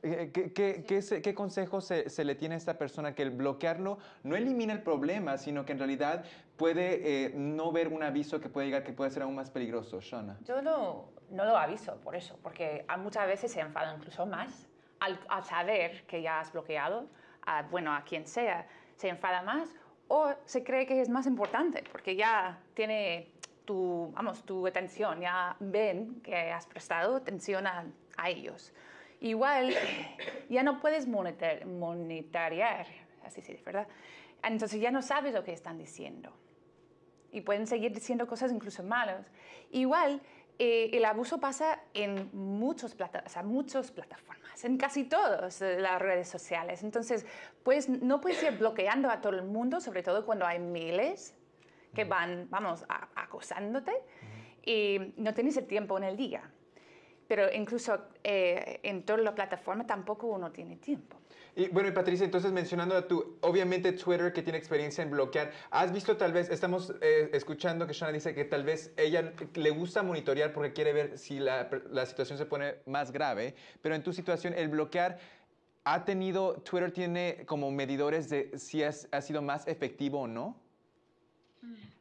Eh, ¿Qué, qué, qué, qué consejo se, se, le tiene a esta persona que el bloquearlo no elimina el problema, sino que en realidad puede no ver un aviso que puede llegar que puede ser aún más peligroso? Shona. Yo no, no lo aviso por eso, porque muchas veces se enfada incluso más al, saber que ya has bloqueado, a, bueno, a quien sea, se enfada más o se cree que es más importante porque ya tiene tu, vamos, tu atención, ya ven que has prestado atención a, ellos. Igual ya no puedes monitorear, así se dice, ¿verdad? Entonces ya no sabes lo que están diciendo. Y pueden seguir diciendo cosas incluso malas. Igual eh, el abuso pasa en muchos plata o sea, muchas plataformas, en casi todas las redes sociales. Entonces, pues no puedes ir bloqueando a todo el mundo, sobre todo cuando hay miles que van, vamos, acosándote y no tienes el tiempo en el día. Pero incluso eh, en todas las plataformas tampoco uno tiene tiempo. Y bueno, y Patricia, entonces mencionando a tu, obviamente Twitter que tiene experiencia en bloquear, ¿has visto tal vez, estamos eh, escuchando que Shana dice que tal vez ella le gusta monitorear porque quiere ver si la, la situación se pone más grave, pero en tu situación el bloquear... ¿Ha tenido, Twitter tiene como medidores de si has, ha sido más efectivo o no?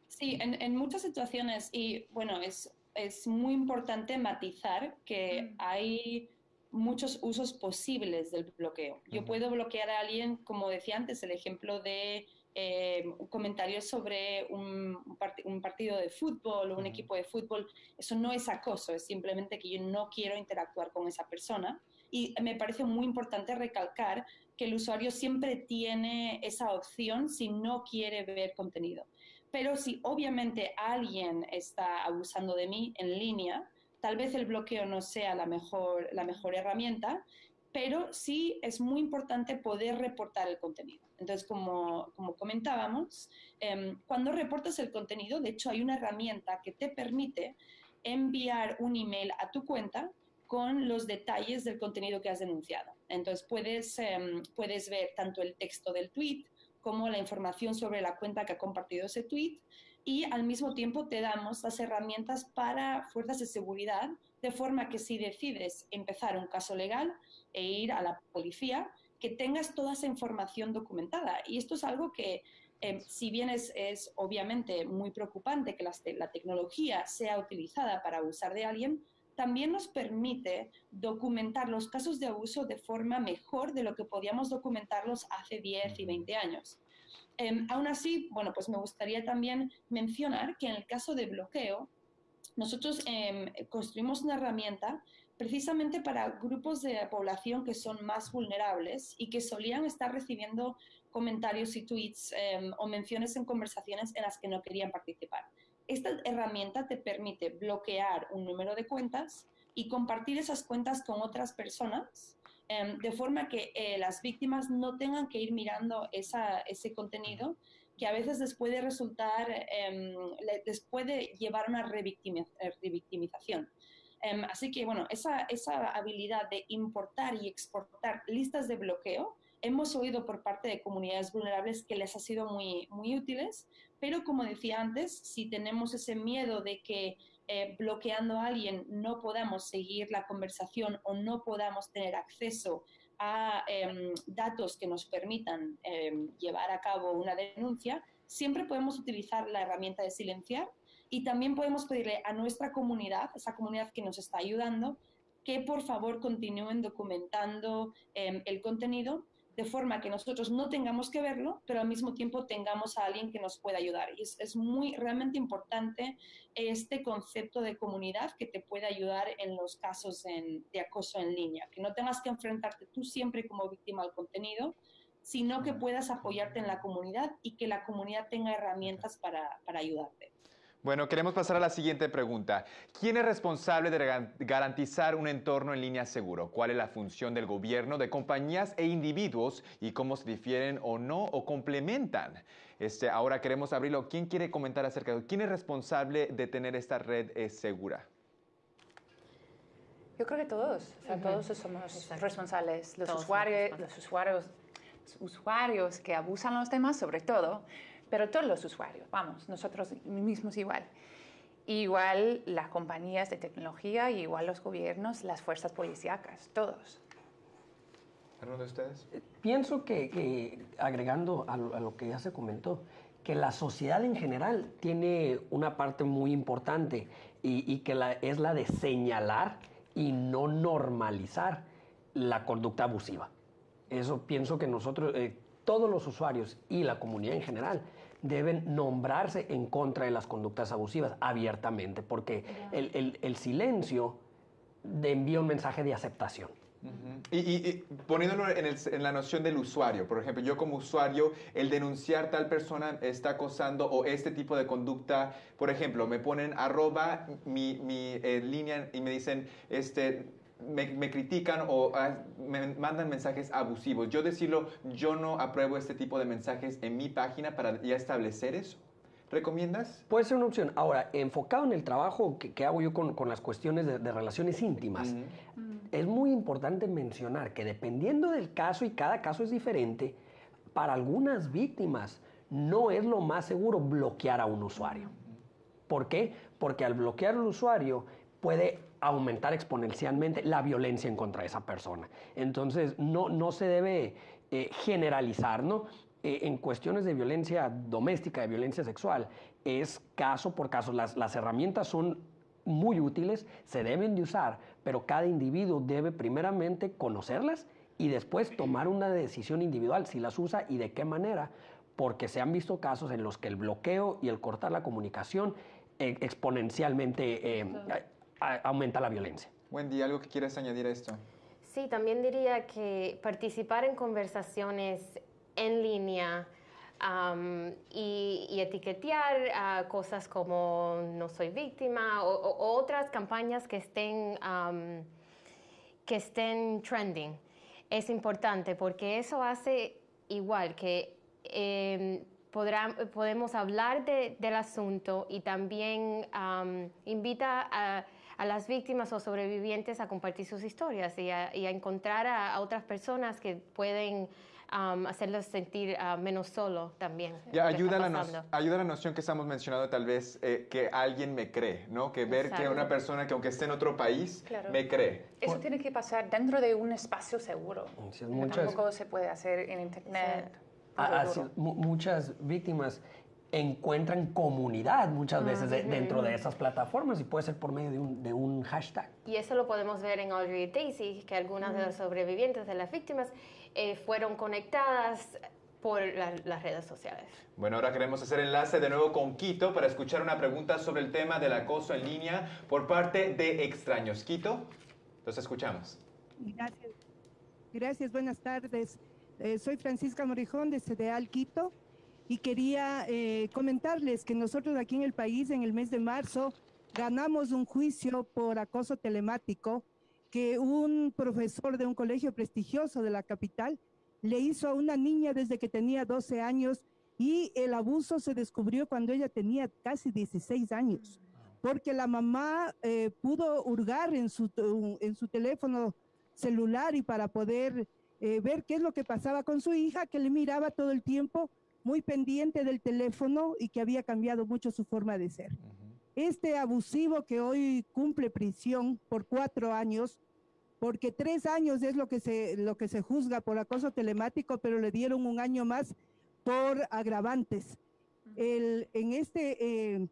Sí, en, en, muchas situaciones y bueno, es, es muy importante matizar que mm. hay muchos usos posibles del bloqueo. Yo puedo bloquear a alguien, como decía antes, el ejemplo de eh, comentarios sobre un, partido de fútbol o un equipo de fútbol. Eso no es acoso, es simplemente que yo no quiero interactuar con esa persona. Y me parece muy importante recalcar que el usuario siempre tiene esa opción si no quiere ver contenido. Pero si obviamente alguien está abusando de mí en línea, Tal vez el bloqueo no sea la mejor, la mejor herramienta, pero sí es muy importante poder reportar el contenido. Entonces, como, como comentábamos, em, cuando reportas el contenido, de hecho hay una herramienta que te permite enviar un email a tu cuenta con los detalles del contenido que has denunciado. Entonces, puedes, em, puedes ver tanto el texto del tweet como la información sobre la cuenta que ha compartido ese tweet y al mismo tiempo te damos las herramientas para fuerzas de seguridad, de forma que si decides empezar un caso legal e ir a la policía, que tengas toda esa información documentada. Y esto es algo que, eh, si bien es, es, obviamente muy preocupante que la, la tecnología sea utilizada para abusar de alguien, también nos permite documentar los casos de abuso de forma mejor de lo que podíamos documentarlos hace 10 y 20 años. Em, aún así, bueno, pues me gustaría también mencionar que en el caso de bloqueo, nosotros em, construimos una herramienta precisamente para grupos de población que son más vulnerables y que solían estar recibiendo comentarios y tweets em, o menciones en conversaciones en las que no querían participar. Esta herramienta te permite bloquear un número de cuentas y compartir esas cuentas con otras personas Em, de forma que eh, las víctimas no tengan que ir mirando ese contenido que a veces les puede resultar, eh, les puede llevar a una revictimización. Em, así que, bueno, esa, esa habilidad de importar y exportar listas de bloqueo, hemos oído por parte de comunidades vulnerables que les ha sido muy, muy útiles, pero como decía antes, si tenemos ese miedo de que eh, bloqueando a alguien no podamos seguir la conversación o no podamos tener acceso a em, datos que nos permitan em, llevar a cabo una denuncia, siempre podemos utilizar la herramienta de silenciar y también podemos pedirle a nuestra comunidad, esa comunidad que nos está ayudando, que por favor continúen documentando em, el contenido de forma que nosotros no tengamos que verlo, pero al mismo tiempo tengamos a alguien que nos pueda ayudar. Y es, es, muy realmente importante este concepto de comunidad que te puede ayudar en los casos de acoso en línea, que no tengas que enfrentarte tú siempre como víctima al contenido, sino que puedas apoyarte en la comunidad y que la comunidad tenga herramientas para, para ayudarte. Bueno, queremos pasar a la siguiente pregunta. ¿Quién es responsable de garantizar un entorno en línea seguro? ¿Cuál es la función del gobierno, de compañías e individuos y cómo se difieren o no o complementan? Este, ahora queremos abrirlo. ¿Quién quiere comentar acerca de quién es responsable de tener esta red eh, segura? Yo creo que todos, o sea, todos somos responsables. Los usuarios, los usuarios, los usuarios que abusan a los demás, sobre todo, pero todos los usuarios, vamos, nosotros mismos igual. Igual las compañías de tecnología, igual los gobiernos, las fuerzas policíacas, todos. ¿Alguno de ustedes? Eh, pienso que, agregando a lo, que ya se comentó, que la sociedad en general tiene una parte muy importante y, que la, es la de señalar y no normalizar la conducta abusiva. Eso pienso que nosotros, eh, todos los usuarios y la comunidad en general, deben nombrarse en contra de las conductas abusivas abiertamente, porque el, silencio envía un mensaje de aceptación. y, poniéndolo en, la noción del usuario, por ejemplo, yo como usuario, el denunciar tal persona está acosando o este tipo de conducta, por ejemplo, me ponen arroba mi, mi eh, línea y me dicen, este, me, critican o ah, me mandan mensajes abusivos. Yo decirlo, yo no apruebo este tipo de mensajes en mi página para ya establecer eso. ¿Recomiendas? Puede ser una opción. Ahora, enfocado en el trabajo que, hago yo con, las cuestiones de, relaciones íntimas, es muy importante mencionar que dependiendo del caso y cada caso es diferente, para algunas víctimas no es lo más seguro bloquear a un usuario. ¿Por qué? Porque al bloquear al usuario puede aumentar exponencialmente la violencia en contra de esa persona. Entonces, no, no se debe eh, generalizar, ¿no? Eh, en cuestiones de violencia doméstica, de violencia sexual, es caso por caso. Las, las herramientas son muy útiles, se deben de usar, pero cada individuo debe primeramente conocerlas y después tomar una decisión individual si las usa y de qué manera, porque se han visto casos en los que el bloqueo y el cortar la comunicación eh, exponencialmente aumenta la violencia. Wendy, ¿algo que quieras añadir a esto? Sí, también diría que participar en conversaciones en línea y, etiquetear cosas como no soy víctima o, otras campañas que estén, que estén trending es importante porque eso hace igual que em, podemos hablar del asunto y también invita a a las víctimas o sobrevivientes a compartir sus historias y a, encontrar a, otras personas que pueden hacerlos sentir uh, menos solo también. Ya, ayuda, la ayuda la noción que estamos mencionando tal vez eh, que alguien me cree, ¿no? Que ver que una persona que aunque esté en otro país me cree. Eso tiene que pasar dentro de un espacio seguro. Tampoco se puede hacer en internet. muchas víctimas encuentran comunidad muchas veces dentro de esas plataformas y puede ser por medio de un, de un, hashtag. Y eso lo podemos ver en Audrey y Daisy, que algunas de las sobrevivientes de las víctimas eh, fueron conectadas por las redes sociales. Bueno, ahora queremos hacer enlace de nuevo con Quito para escuchar una pregunta sobre el tema del acoso en línea por parte de extraños. Quito, los escuchamos. Gracias. Gracias, buenas tardes. Eh, soy Francisca Morijón de CDAL Quito y quería eh, comentarles que nosotros aquí en el país en el mes de marzo ganamos un juicio por acoso telemático que un profesor de un colegio prestigioso de la capital le hizo a una niña desde que tenía 12 años y el abuso se descubrió cuando ella tenía casi 16 años porque la mamá eh, pudo hurgar en su, teléfono celular y para poder eh, ver qué es lo que pasaba con su hija, que le miraba todo el tiempo, muy pendiente del teléfono y que había cambiado mucho su forma de ser. Este abusivo que hoy cumple prisión por cuatro años, porque tres años es lo que se, lo que se juzga por acoso telemático, pero le dieron un año más por agravantes. El, en este, eh,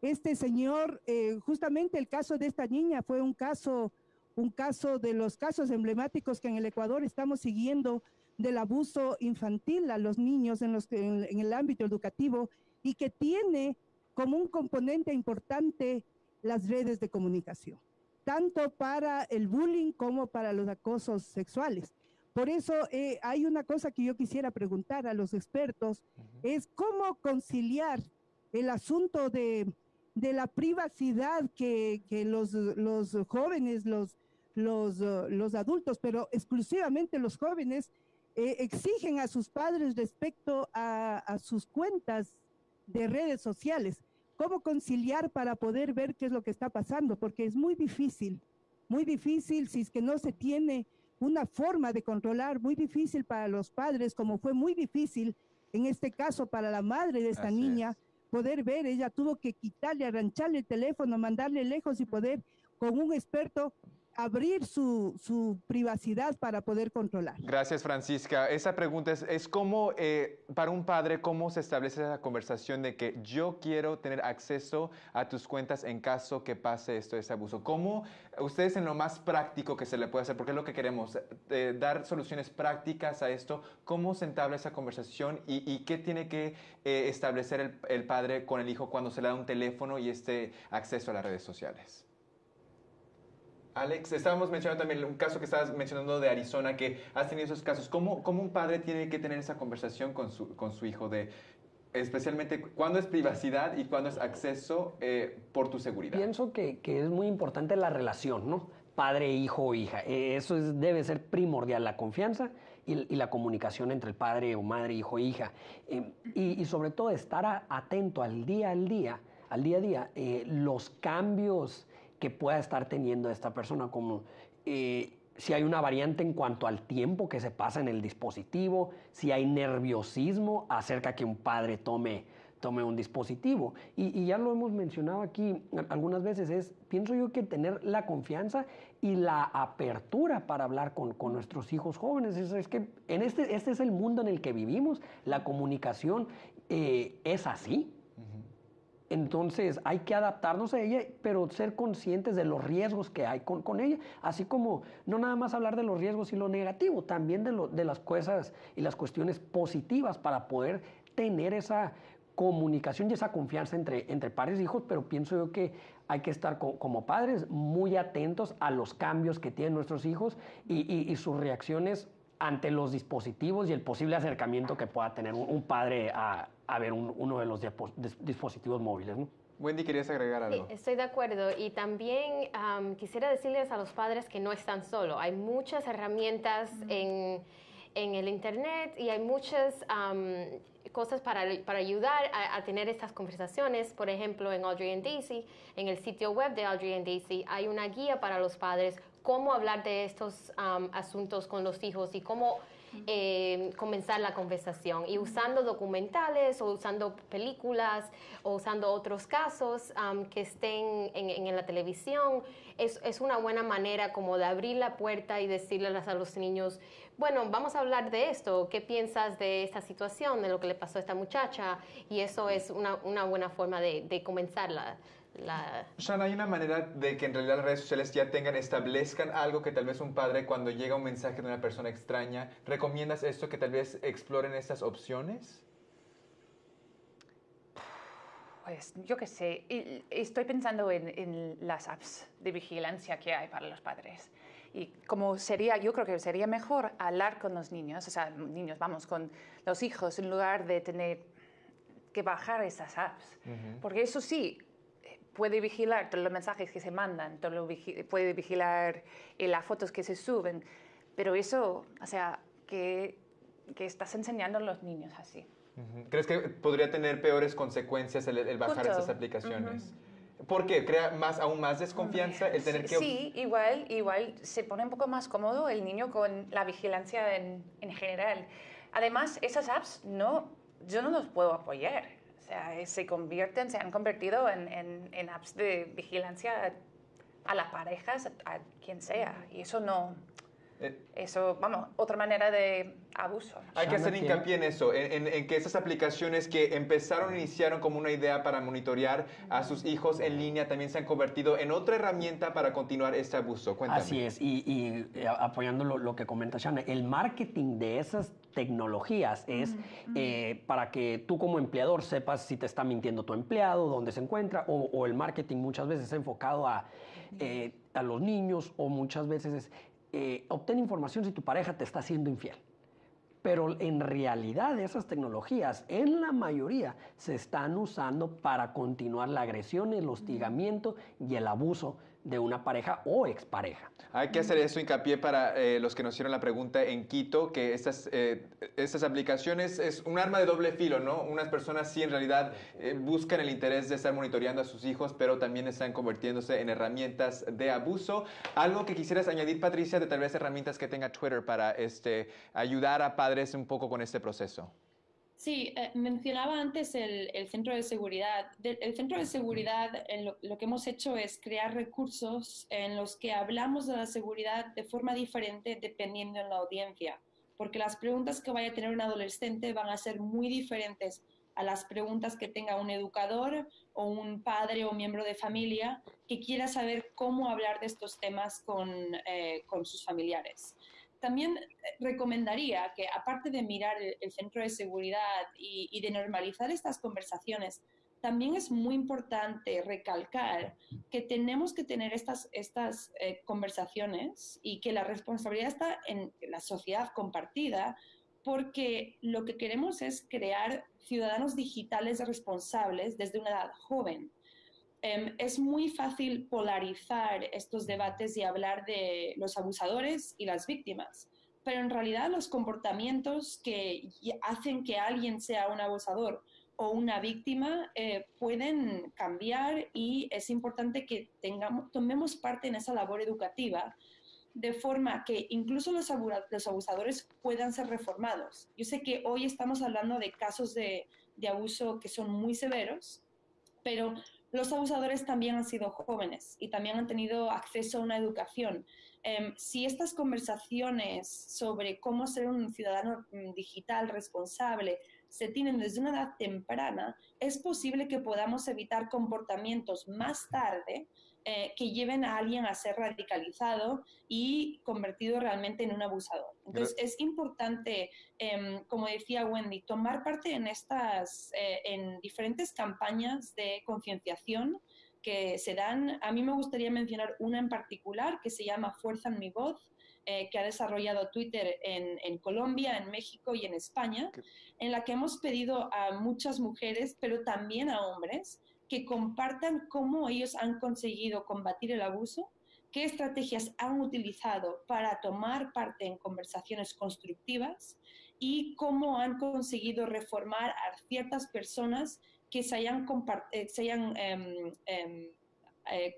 este señor, eh, justamente el caso de esta niña fue un caso un caso de los casos emblemáticos que en el Ecuador estamos siguiendo del abuso infantil a los niños en, los, en, el ámbito educativo y que tiene como un componente importante las redes de comunicación, tanto para el bullying como para los acosos sexuales. Por eso eh, hay una cosa que yo quisiera preguntar a los expertos, es cómo conciliar el asunto de, de la privacidad que, que los, los jóvenes, los, los, los adultos, pero exclusivamente los jóvenes eh, exigen a sus padres respecto a, a, sus cuentas de redes sociales. ¿Cómo conciliar para poder ver qué es lo que está pasando? Porque es muy difícil, muy difícil si es que no se tiene una forma de controlar, muy difícil para los padres, como fue muy difícil en este caso para la madre de esta Así niña, es. poder ver, ella tuvo que quitarle, arrancharle el teléfono, mandarle lejos y poder con un experto abrir su, su privacidad para poder controlar. Gracias, Francisca. Esa pregunta es, es cómo, eh, para un padre, cómo se establece esa conversación de que yo quiero tener acceso a tus cuentas en caso que pase esto, ese abuso. ¿Cómo ustedes en lo más práctico que se le puede hacer, porque es lo que queremos, eh, dar soluciones prácticas a esto, cómo se entabla esa conversación y, y qué tiene que eh, establecer el, el padre con el hijo cuando se le da un teléfono y este acceso a las redes sociales? Alex, estábamos mencionando también un caso que estabas mencionando de Arizona, que has tenido esos casos. ¿Cómo, cómo un padre tiene que tener esa conversación con su, con su hijo de, especialmente, cuándo es privacidad y cuándo es acceso eh, por tu seguridad? Pienso que, que, es muy importante la relación, ¿no? Padre, hijo o hija. Eh, eso es, debe ser primordial, la confianza y, y, la comunicación entre el padre o madre, hijo e hija. Eh, y, y, sobre todo estar a, atento al día al día, al día a día, eh, los cambios que pueda estar teniendo esta persona, como eh, si hay una variante en cuanto al tiempo que se pasa en el dispositivo, si hay nerviosismo acerca que un padre tome, tome un dispositivo. Y, ya lo hemos mencionado aquí algunas veces, es, pienso yo que tener la confianza y la apertura para hablar con, con nuestros hijos jóvenes. Es, es, que en este, este es el mundo en el que vivimos, la comunicación eh, es así. Entonces hay que adaptarnos a ella, pero ser conscientes de los riesgos que hay con, con, ella, así como no nada más hablar de los riesgos y lo negativo, también de, lo, de las cosas y las cuestiones positivas para poder tener esa comunicación y esa confianza entre, entre padres e hijos, pero pienso yo que hay que estar co como padres muy atentos a los cambios que tienen nuestros hijos y, y, y sus reacciones ante los dispositivos y el posible acercamiento que pueda tener un, un padre a, a, ver un, uno de los dispositivos móviles. ¿no? Wendy, ¿querías agregar algo? Sí, estoy de acuerdo y también um, quisiera decirles a los padres que no están solos. Hay muchas herramientas mm. en, en, el Internet y hay muchas um, cosas para, para ayudar a, a, tener estas conversaciones. Por ejemplo, en Audrey and Daisy, en el sitio web de Audrey and Daisy, hay una guía para los padres cómo hablar de estos um, asuntos con los hijos y cómo eh, comenzar la conversación. Y usando documentales o usando películas o usando otros casos um, que estén en, la televisión, es, es, una buena manera como de abrir la puerta y decirles a los niños, bueno, vamos a hablar de esto, ¿qué piensas de esta situación, de lo que le pasó a esta muchacha? Y eso es una, una buena forma de, de comenzar la, la... Shan, ¿hay una manera de que en realidad las redes sociales ya tengan, establezcan algo que tal vez un padre cuando llega un mensaje de una persona extraña, ¿recomiendas esto que tal vez exploren estas opciones? Pues yo qué sé, estoy pensando en, en, las apps de vigilancia que hay para los padres. Y como sería, yo creo que sería mejor hablar con los niños, o sea, niños, vamos, con los hijos, en lugar de tener que bajar esas apps. Uh -huh. Porque eso sí, puede vigilar todos los mensajes que se mandan, todo lo vigi puede vigilar eh, las fotos que se suben, pero eso, o sea, que, que estás enseñando a los niños así. ¿Crees que podría tener peores consecuencias el, el bajar Justo. esas aplicaciones? Uh -huh. ¿Por qué? ¿Crea más, aún más desconfianza el tener que... Sí, igual, igual se pone un poco más cómodo el niño con la vigilancia en, en general. Además, esas apps no, yo no los puedo apoyar. Sea, se convierten, se han convertido en, apps de vigilancia a, a las parejas, a, a quien sea. Y eso no, Eh, eso, vamos, otra manera de abuso. Hay que hacer hincapié en eso, en, en- en que esas aplicaciones que empezaron, iniciaron como una idea para monitorear a sus hijos en línea, también se han convertido en otra herramienta para continuar este abuso. Cuéntame. Así es, y, y, eh, apoyando lo, lo que comenta Shana, el marketing de esas tecnologías es eh, para que tú como empleador sepas si te está mintiendo tu empleado, dónde se encuentra, o, o el marketing muchas veces es enfocado a, eh, a los niños, o muchas veces es eh, obtén información si tu pareja te está haciendo infiel. Pero en realidad esas tecnologías, en la mayoría, se están usando para continuar la agresión, el hostigamiento y el abuso de una pareja o expareja. Hay que hacer eso hincapié para eh, los que nos hicieron la pregunta en Quito, que estas, eh, estas aplicaciones es un arma de doble filo, ¿no? Unas personas sí en realidad eh, buscan el interés de estar monitoreando a sus hijos, pero también están convirtiéndose en herramientas de abuso. Algo que quisieras añadir, Patricia, de tal vez herramientas que tenga Twitter para este, ayudar a padres un poco con este proceso. Sí, eh, mencionaba antes el, el centro de seguridad. De- el centro de seguridad, en lo, lo que hemos hecho es crear recursos en los que hablamos de la seguridad de forma diferente dependiendo de la audiencia, porque las preguntas que vaya a tener un adolescente van a ser muy diferentes a las preguntas que tenga un educador o un padre o miembro de familia que quiera saber cómo hablar de estos temas con, eh, con sus familiares también eh, recomendaría que, aparte de mirar el, centro de seguridad y, y de normalizar estas conversaciones, también es muy importante recalcar que tenemos que tener estas, estas eh, conversaciones y que la responsabilidad está en la sociedad compartida, porque lo que queremos es crear ciudadanos digitales responsables desde una edad joven. Em, es muy fácil polarizar estos debates y hablar de los abusadores y las víctimas, pero en realidad los comportamientos que hacen que alguien sea un abusador o una víctima eh, pueden cambiar y es importante que tengamos, tomemos parte en esa labor educativa de forma que incluso los abusadores puedan ser reformados. Yo sé que hoy estamos hablando de casos de, de abuso que son muy severos, pero los abusadores también han sido jóvenes y también han tenido acceso a una educación. Em, si estas conversaciones sobre cómo ser un ciudadano mm, digital responsable se tienen desde una edad temprana, es posible que podamos evitar comportamientos más tarde eh, que lleven a alguien a ser radicalizado y convertido realmente en un abusador. Entonces, es importante, em, como decía Wendy, tomar parte en estas, eh, en diferentes campañas de concienciación que se dan. A mí me gustaría mencionar una en particular que se llama Fuerza en mi voz, eh, que ha desarrollado Twitter en, en Colombia, en México y en España, en la que hemos pedido a muchas mujeres, pero también a hombres, que compartan cómo ellos han conseguido combatir el abuso, qué estrategias han utilizado para tomar parte en conversaciones constructivas y cómo han conseguido reformar a ciertas personas que se hayan, eh, se hayan em, em, eh,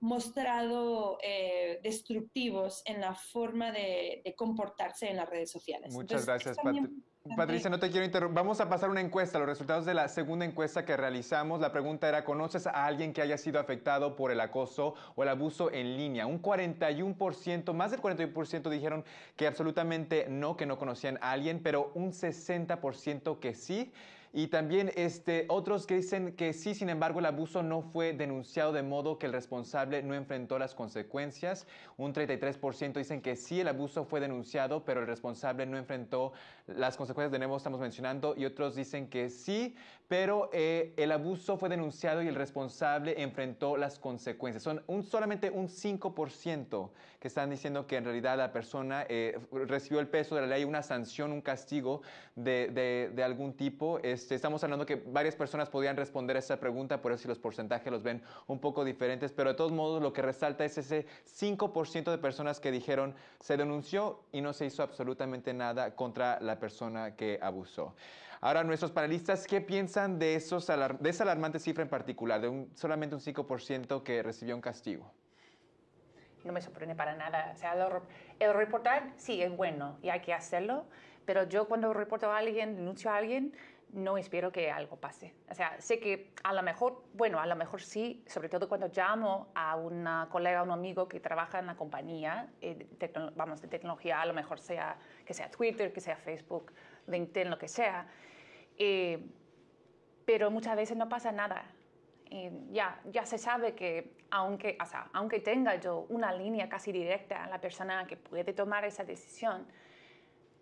mostrado eh, destructivos en la forma de, de comportarse en las redes sociales. Muchas Entonces, gracias, es también Pat- importante- Patricia. No te quiero interrumpir. Vamos a pasar una encuesta, los resultados de la segunda encuesta que realizamos. La pregunta era, ¿conoces a alguien que haya sido afectado por el acoso o el abuso en línea? Un 41%, más del 41% dijeron que absolutamente no, que no conocían a alguien, pero un 60% que sí. Y también este, otros que dicen que sí, sin embargo, el abuso no fue denunciado de modo que el responsable no enfrentó las consecuencias. Un 33% dicen que sí, el abuso fue denunciado, pero el responsable no enfrentó las consecuencias de nuevo estamos mencionando. Y otros dicen que sí, pero eh, el abuso fue denunciado y el responsable enfrentó las consecuencias. Son un, solamente un 5% que están diciendo que en realidad la persona eh, recibió el peso de la ley, una sanción, un castigo de, de- de algún tipo. Este, estamos hablando que varias personas podían responder a esta pregunta, por eso si los porcentajes los ven un poco diferentes, pero de todos modos lo que resalta es ese 5% de personas que dijeron se denunció y no se hizo absolutamente nada contra la persona que abusó. Ahora, nuestros panelistas, ¿qué piensan de, esos de esa alarmante cifra en particular, de un, solamente un 5% que recibió un castigo? No me sorprende para nada. O sea, el reportar sí es bueno y hay que hacerlo, pero yo cuando reporto a alguien, denuncio a alguien, no espero que algo pase. O sea, sé que a lo mejor, bueno, a lo mejor sí, sobre todo cuando llamo a una colega, a un amigo que trabaja en la compañía, eh, vamos, de tecnología, a lo mejor sea que sea Twitter, que sea Facebook, LinkedIn, lo que sea. Eh, pero muchas veces no pasa nada. ya, ya se sabe que aunque, o sea, aunque tenga yo una línea casi directa a la persona que puede tomar esa decisión,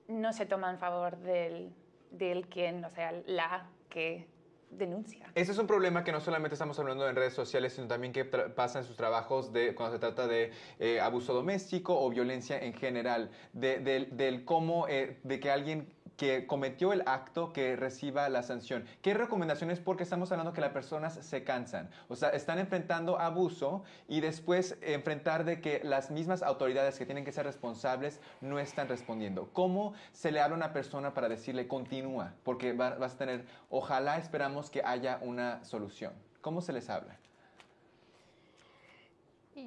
no se toma en favor del, del quien, o sea, la que denuncia. Ese es un problema que no solamente estamos hablando en redes sociales, sino también que pasa en sus trabajos de, cuando se trata de eh, abuso doméstico o violencia en general, de, del cómo, eh, de que alguien que cometió el acto que reciba la sanción. ¿Qué recomendaciones? Porque estamos hablando que las personas se cansan, o sea, están enfrentando abuso y después enfrentar de que las mismas autoridades que tienen que ser responsables no están respondiendo. ¿Cómo se le habla a una persona para decirle continúa? Porque vas a tener, ojalá esperamos que haya una solución. ¿Cómo se les habla?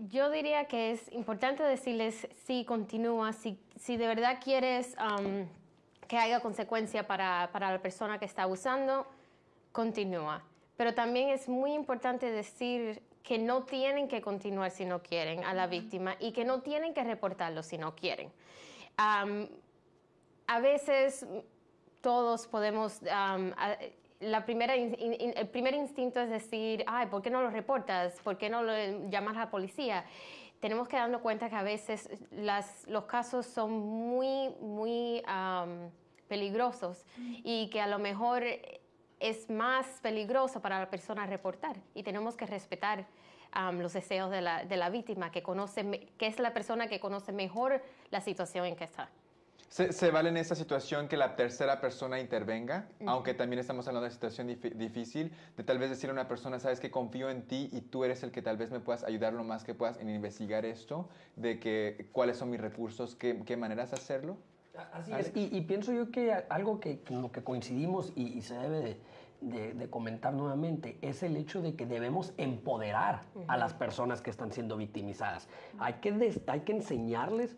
Yo diría que es importante decirles si continúa, si, si de verdad quieres que haya consecuencia para, para la persona que está abusando, continúa. Pero también es muy importante decir que no tienen que continuar si no quieren a la víctima y que no tienen que reportarlo si no quieren. a veces todos podemos, la primera, el primer instinto es decir, ay, ¿por qué no lo reportas? ¿Por qué no lo llamas a la policía? Tenemos que darnos cuenta que a veces los casos son muy, muy peligrosos y que a lo mejor es más peligroso para la persona reportar y tenemos que respetar los deseos de la, víctima, que, conoce, que es la persona que conoce mejor la situación en que está. ¿Se, vale en esa situación que la tercera persona intervenga? Aunque también estamos hablando de una situación difícil, de tal vez decir a una persona, sabes que confío en ti y tú eres el que tal vez me puedas ayudar lo más que puedas en investigar esto, de que cuáles son mis recursos, qué, qué maneras hacerlo. Así es, y, pienso yo que algo que, con lo que coincidimos y, se debe de, comentar nuevamente es el hecho de que debemos empoderar a las personas que están siendo victimizadas. Hay que, hay que enseñarles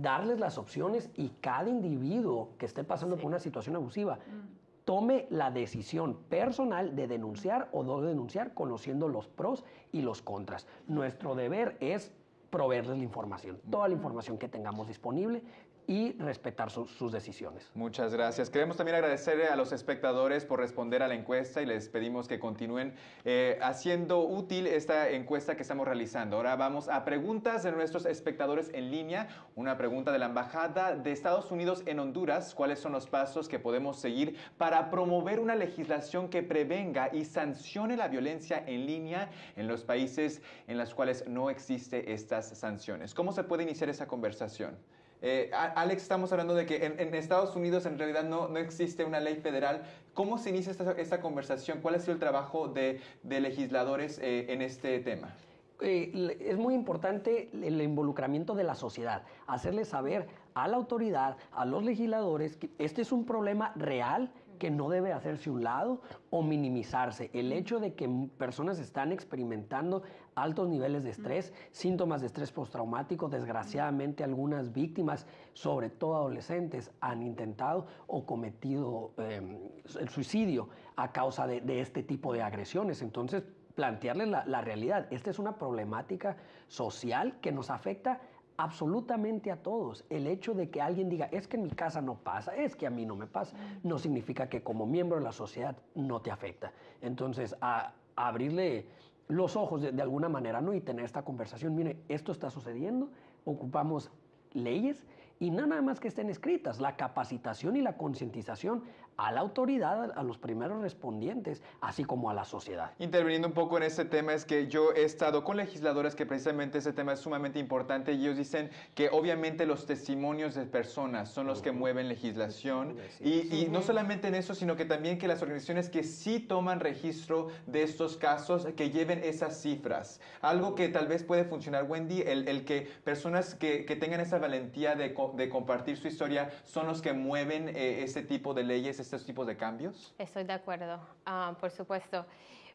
darles las opciones y cada individuo que esté pasando por una situación abusiva mm. tome la decisión personal de denunciar o no denunciar conociendo los pros y los contras. Nuestro deber es proveerles la información, toda la información que tengamos disponible y respetar sus decisiones. Muchas gracias. Queremos también agradecerle a los espectadores por responder a la encuesta y les pedimos que continúen eh, haciendo útil esta encuesta que estamos realizando. Ahora vamos a preguntas de nuestros espectadores en línea. Una pregunta de la Embajada de Estados Unidos en Honduras. ¿Cuáles son los pasos que podemos seguir para promover una legislación que prevenga y sancione la violencia en línea en los países en los cuales no existe estas sanciones? ¿Cómo se puede iniciar esa conversación? Eh, Alex, estamos hablando de que en, Estados Unidos en realidad no, no, existe una ley federal. ¿Cómo se inicia esta, esta conversación? ¿Cuál ha sido el trabajo de, de legisladores eh, en este tema? Eh, es muy importante el involucramiento de la sociedad, hacerle saber a la autoridad, a los legisladores, que este es un problema real que no debe hacerse un lado o minimizarse. El hecho de que personas están experimentando altos niveles de estrés, síntomas de estrés postraumático, desgraciadamente algunas víctimas, sobre todo adolescentes, han intentado o cometido em, el suicidio a causa de, este tipo de agresiones. Entonces, plantearles la, la realidad. Esta es una problemática social que nos afecta absolutamente a todos. El hecho de que alguien diga, es que en mi casa no pasa, es que a mí no me pasa, no significa que como miembro de la sociedad no te afecta. Entonces, a, abrirle los ojos de, alguna manera, ¿no? Y tener esta conversación, mire, esto está sucediendo, ocupamos leyes y nada más que estén escritas, la capacitación y la concientización a la autoridad, a los primeros respondientes, así como a la sociedad. Interviniendo un poco en este tema, es que yo he estado con legisladores que precisamente ese tema es sumamente importante y ellos dicen que obviamente los testimonios de personas son los que mueven legislación y, no solamente en eso, sino que también que las organizaciones que sí toman registro de estos casos, que lleven esas cifras. Algo que tal vez puede funcionar, Wendy, el, que personas que, tengan esa valentía de, compartir su historia son los que mueven eh, ese tipo de leyes, estos tipos de cambios? Estoy de acuerdo, ah, por supuesto.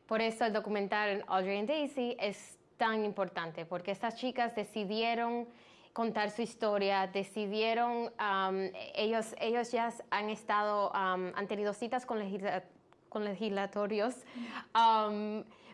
Por eso el documental Audrey and Daisy es tan importante, porque estas chicas decidieron contar su historia, decidieron, ellos, ellos ya han estado, um, han tenido citas con, legisla- con legislatorios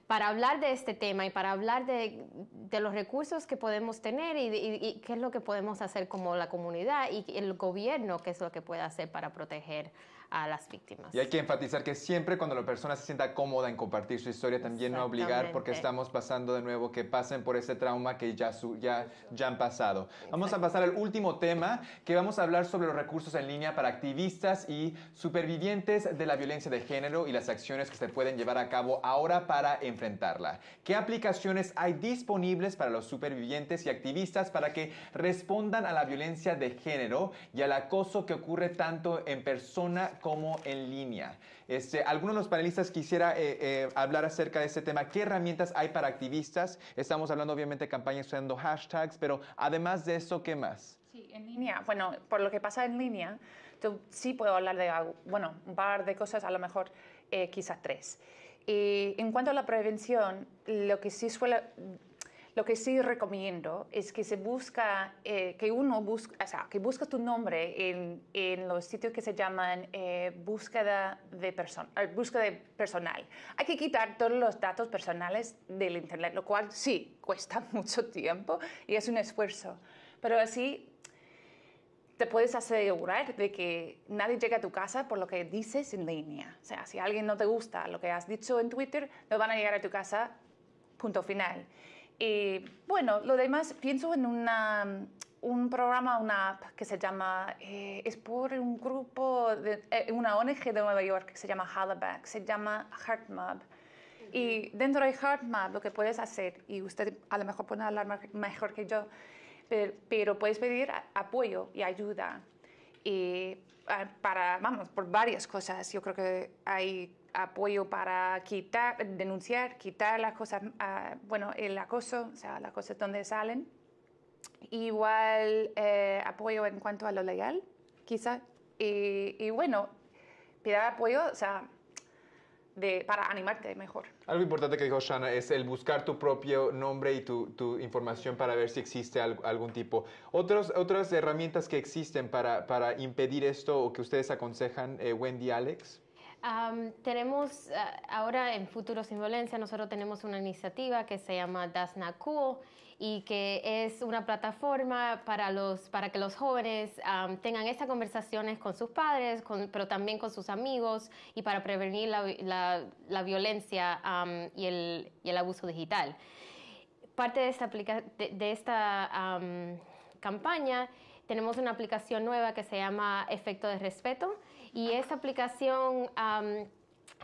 para hablar de este tema y para hablar de, de los recursos que podemos tener y, y- y qué es lo que podemos hacer como la comunidad y el gobierno, qué es lo que puede hacer para proteger a las víctimas. Y hay que enfatizar que siempre cuando la persona se sienta cómoda en compartir su historia, también no obligar porque estamos pasando de nuevo que pasen por ese trauma que ya, su- ya, ya han pasado. Vamos a pasar al último tema, que vamos a hablar sobre los recursos en línea para activistas y supervivientes de la violencia de género y las acciones que se pueden llevar a cabo ahora para enfrentarla. ¿Qué aplicaciones hay disponibles para los supervivientes y activistas para que respondan a la violencia de género y al acoso que ocurre tanto en persona como en línea? Este, algunos de los panelistas quisiera eh, eh, hablar acerca de este tema. ¿Qué herramientas hay para activistas? Estamos hablando obviamente de campañas usando hashtags, pero además de eso, ¿qué más? Sí, en línea. Bueno, por lo que pasa en línea, yo sí puedo hablar de bueno, un par de cosas, a lo mejor eh, quizás tres. Y en cuanto a la prevención, lo que sí suele, lo que sí recomiendo es que se busca, eh, que uno busca, o sea, que busca tu nombre en, en los sitios que se llaman eh, búsqueda de persona, búsqueda de personal. Hay que quitar todos los datos personales del internet, lo cual sí cuesta mucho tiempo y es un esfuerzo, pero así te puedes asegurar de que nadie llega a tu casa por lo que dices en línea. O sea, si a alguien no te gusta lo que has dicho en Twitter, no van a llegar a tu casa, punto final. Y bueno, lo demás, pienso en un programa, una app que se llama, eh, es por un grupo, de, eh, una ONG de Nueva York que se llama Halaback, se llama HeartMap. Y dentro de HeartMap lo que puedes hacer, y usted a lo mejor puede hablar mejor que yo, pero, pero puedes pedir apoyo y ayuda. Y ah, para, vamos, por varias cosas. Yo creo que hay apoyo para denunciar, quitar las cosas, ah, bueno, el acoso, o sea, las cosas donde salen. Igual eh, apoyo en cuanto a lo legal, quizá. Y, bueno, pedir apoyo, o sea, para animarte mejor. Algo importante que dijo Shana es el buscar tu propio nombre y tu, información para ver si existe al- algún tipo. Otros, otras herramientas que existen para, para impedir esto o que ustedes aconsejan, eh, Wendy, Alex. Am, tenemos ah, ahora en Futuro Sin Violencia, nosotros tenemos una iniciativa que se llama Cool y que es una plataforma para, los, para que los jóvenes am, tengan estas conversaciones con sus padres, con- pero también con sus amigos y para prevenir la, la- violencia y, el, y el abuso digital. Parte de esta, de, de esta am, campaña tenemos una aplicación nueva que se llama Efecto de Respeto y esta aplicación am,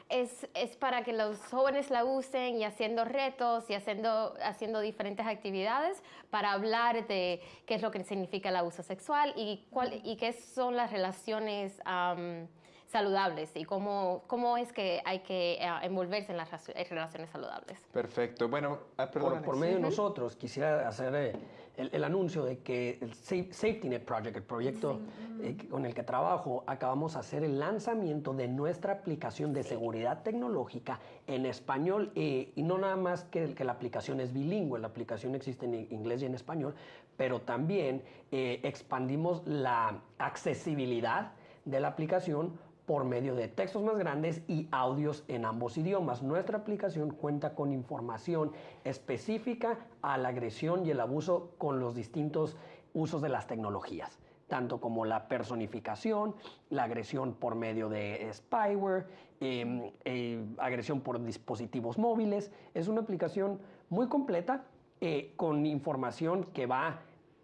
es, es para que los jóvenes la usen y haciendo retos y haciendo, haciendo diferentes actividades para hablar de qué es lo que significa el abuso sexual y, cuál, y qué son las relaciones am, saludables y cómo, cómo es que hay que eh, envolverse en las relaciones saludables. Perfecto. Bueno, ah, perdón, Por, medio de nosotros, quisiera hacer eh, el, el anuncio de que el Sa- Safety Net Project, el proyecto eh, con el que trabajo, acabamos de hacer el lanzamiento de nuestra aplicación de seguridad tecnológica en español. eh, y no nada más que, que la aplicación es bilingüe, la aplicación existe en inglés y en español, pero también eh, expandimos la accesibilidad de la aplicación por medio de textos más grandes y audios en ambos idiomas. Nuestra aplicación cuenta con información específica a la agresión y el abuso con los distintos usos de las tecnologías, tanto como la personificación, la agresión por medio de spyware, eh, eh, agresión por dispositivos móviles. Es una aplicación muy completa eh, con información que va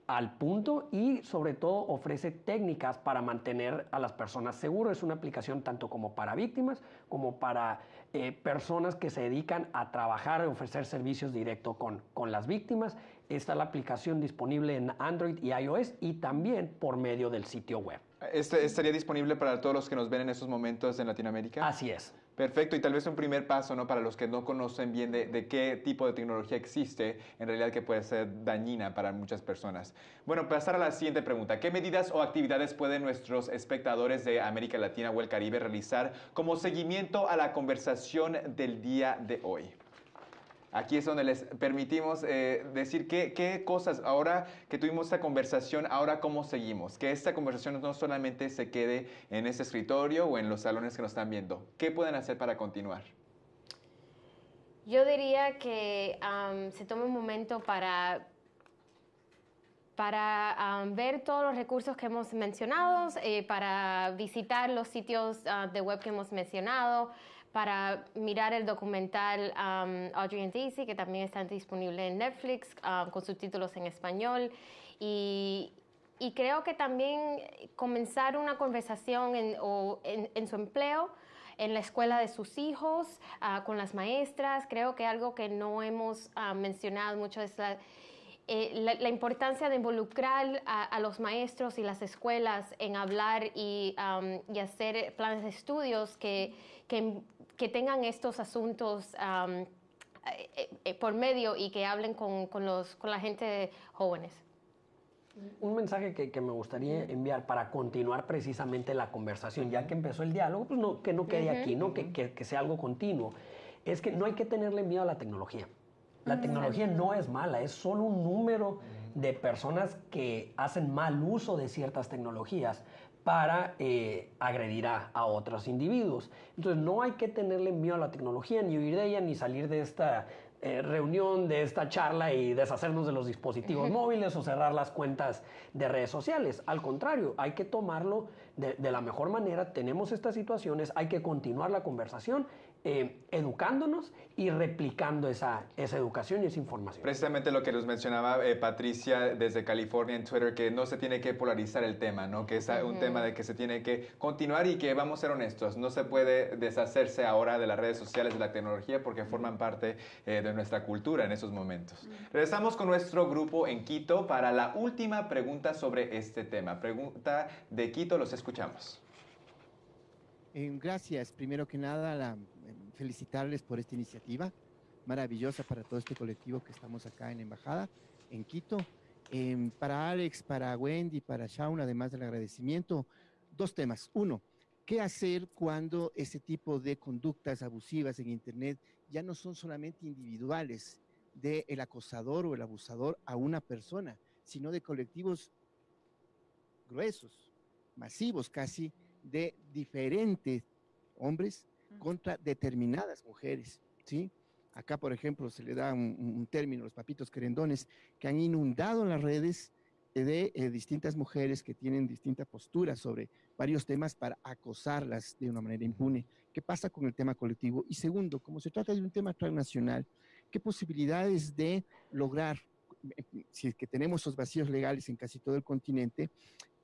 al punto y sobre todo ofrece técnicas para mantener a las personas seguras. Es una aplicación tanto como para víctimas como para eh, personas que se dedican a trabajar y ofrecer servicios directo con, con las víctimas. Está la aplicación disponible en Android y iOS y también por medio del sitio web. Este- ¿Estaría disponible para todos los que nos ven en estos momentos en Latinoamérica? Así es. Perfecto, y tal vez un primer paso, ¿no? Para los que no conocen bien de, qué tipo de tecnología existe, en realidad que puede ser dañina para muchas personas. Bueno, pasar a la siguiente pregunta. ¿Qué medidas o actividades pueden nuestros espectadores de América Latina o el Caribe realizar como seguimiento a la conversación del día de hoy? Aquí es donde les permitimos eh, decir qué, cosas, ahora que tuvimos esta conversación, ahora cómo seguimos. Que esta conversación no solamente se quede en este escritorio o en los salones que nos están viendo. ¿Qué pueden hacer para continuar? Yo diría que se tome un momento para para ver todos los recursos que hemos mencionado, eh, para visitar los sitios ah, de web que hemos mencionado, para mirar el documental um, Audrey and Daisy, que también está disponible en Netflix um, con subtítulos en español. Y, y, creo que también comenzar una conversación en, o en, su empleo, en la escuela de sus hijos, uh, con las maestras. Creo que algo que no hemos uh, mencionado mucho es eh, la, importancia de involucrar a, los maestros y las escuelas en hablar y, um, y hacer planes de estudios que, que, que tengan estos asuntos eh, por medio y que hablen con, con, los, con la gente jóvenes. Un mensaje que, que, me gustaría enviar para continuar precisamente la conversación, ya que empezó el diálogo, pues no, que no quede aquí, ¿no? Que, que, que, sea algo continuo, es que no hay que tenerle miedo a la tecnología. La tecnología no es mala, es solo un número de personas que hacen mal uso de ciertas tecnologías para eh, agredir a, otros individuos. Entonces no hay que tenerle miedo a la tecnología, ni huir de ella, ni salir de esta eh, reunión, de esta charla y deshacernos de los dispositivos móviles o cerrar las cuentas de redes sociales. Al contrario, hay que tomarlo de, de la mejor manera. Tenemos estas situaciones, hay que continuar la conversación eh, educándonos y replicando esa, esa educación y esa información. Precisamente lo que nos mencionaba eh, Patricia desde California en Twitter, que no se tiene que polarizar el tema, ¿no? que es un tema de que se tiene que continuar y que vamos a ser honestos, no se puede deshacerse ahora de las redes sociales, de la tecnología, porque forman parte eh, de nuestra cultura en esos momentos. Regresamos con nuestro grupo en Quito para la última pregunta sobre este tema. Pregunta de Quito, los escuchamos. gracias. Primero que nada, la felicitarles por esta iniciativa maravillosa para todo este colectivo que estamos acá en Embajada, en Quito. Em, para Alex, para Wendy, para Shaun, además del agradecimiento, dos temas. Uno, ¿qué hacer cuando ese tipo de conductas abusivas en Internet ya no son solamente individuales del acosador o el abusador a una persona, sino de colectivos gruesos, masivos casi, de diferentes hombres, contra determinadas mujeres, ¿sí? Acá, por ejemplo, se le da un, término, los papitos querendones, que han inundado las redes de eh, distintas mujeres que tienen distinta postura sobre varios temas para acosarlas de una manera impune. ¿Qué pasa con el tema colectivo? Y segundo, como se trata de un tema transnacional, ¿qué posibilidades de lograr, si es que tenemos esos vacíos legales en casi todo el continente,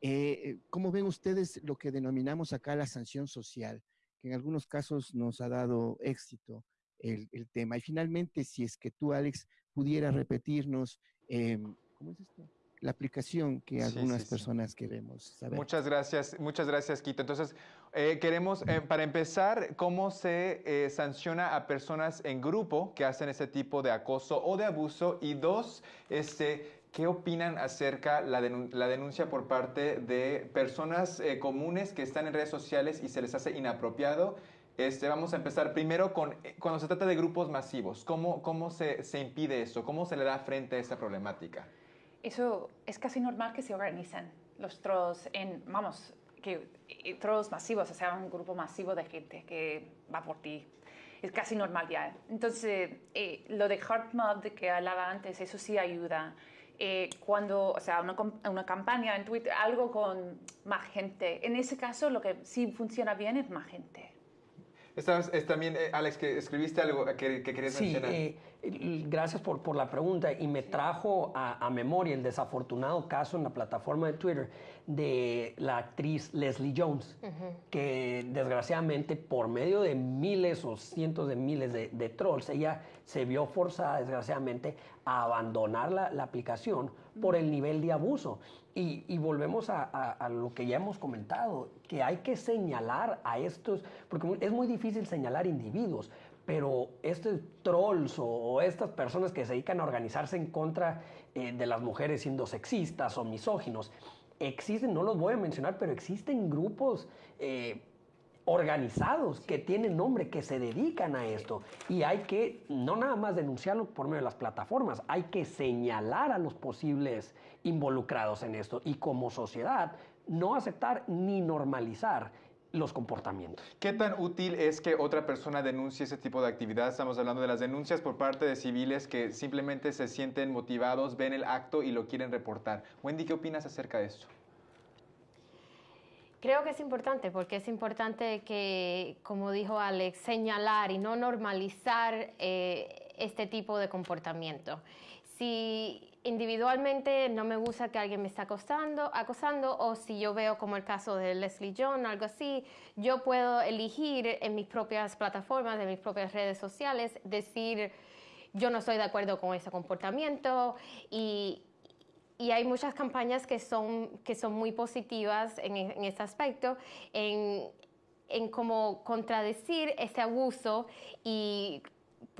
eh, ¿cómo ven ustedes lo que denominamos acá la sanción social? Que en algunos casos nos ha dado éxito el, tema. Y finalmente, si es que tú, Alex, pudieras repetirnos, em, ¿cómo es esto? La aplicación que algunas personas queremos saber. Muchas gracias, muchas gracias, Quito. Entonces, eh, queremos, eh, para empezar, cómo se eh, sanciona a personas en grupo que hacen ese tipo de acoso o de abuso. Y dos, este, ¿Qué opinan acerca la, la denuncia por parte de personas eh, comunes que están en redes sociales y se les hace inapropiado? Este, vamos a empezar primero con eh, cuando se trata de grupos masivos. ¿Cómo, cómo se, se impide eso? ¿Cómo se le da frente a esta problemática? Eso es casi normal que se organicen los trolls en, vamos, que eh, trolls masivos, o sea, un grupo masivo de gente que va por ti. Es casi normal ya. Entonces, lo de hard mod que hablaba antes, eso sí ayuda. Eh, cuando, o sea, una, una, campaña en Twitter, algo con más gente. En ese caso, lo que sí funciona bien es más gente. Esta es también, eh, Alex, que escribiste algo que, que querías sí, Eh, gracias por, por, la pregunta y me trajo a, a, memoria el desafortunado caso en la plataforma de Twitter de la actriz Leslie Jones, que desgraciadamente por medio de miles o cientos de miles de, de trolls, ella se vio forzada, desgraciadamente, a abandonar la, la aplicación por el nivel de abuso. Y, volvemos a, lo que ya hemos comentado, que hay que señalar a estos, porque es muy difícil señalar individuos, pero estos trolls o, o estas personas que se dedican a organizarse en contra eh, de las mujeres siendo sexistas o misóginos, existen, no los voy a mencionar, pero existen grupos eh, organizados que tienen nombre, que se dedican a esto. Y hay que no nada más denunciarlo por medio de las plataformas, hay que señalar a los posibles involucrados en esto y como sociedad no aceptar ni normalizar los comportamientos. ¿Qué tan útil es que otra persona denuncie ese tipo de actividad? Estamos hablando de las denuncias por parte de civiles que simplemente se sienten motivados, ven el acto y lo quieren reportar. Wendy, ¿qué opinas acerca de esto? Creo que es importante porque es importante que, como dijo Alex, señalar y no normalizar eh, este tipo de comportamiento. Si individualmente no me gusta que alguien me esté acosando, acosando o si yo veo como el caso de Leslie John, algo así, yo puedo elegir en mis propias plataformas, en mis propias redes sociales, decir yo no estoy de acuerdo con ese comportamiento y, y hay muchas campañas que son, que son muy positivas en, en este aspecto, en, en cómo contradecir ese abuso y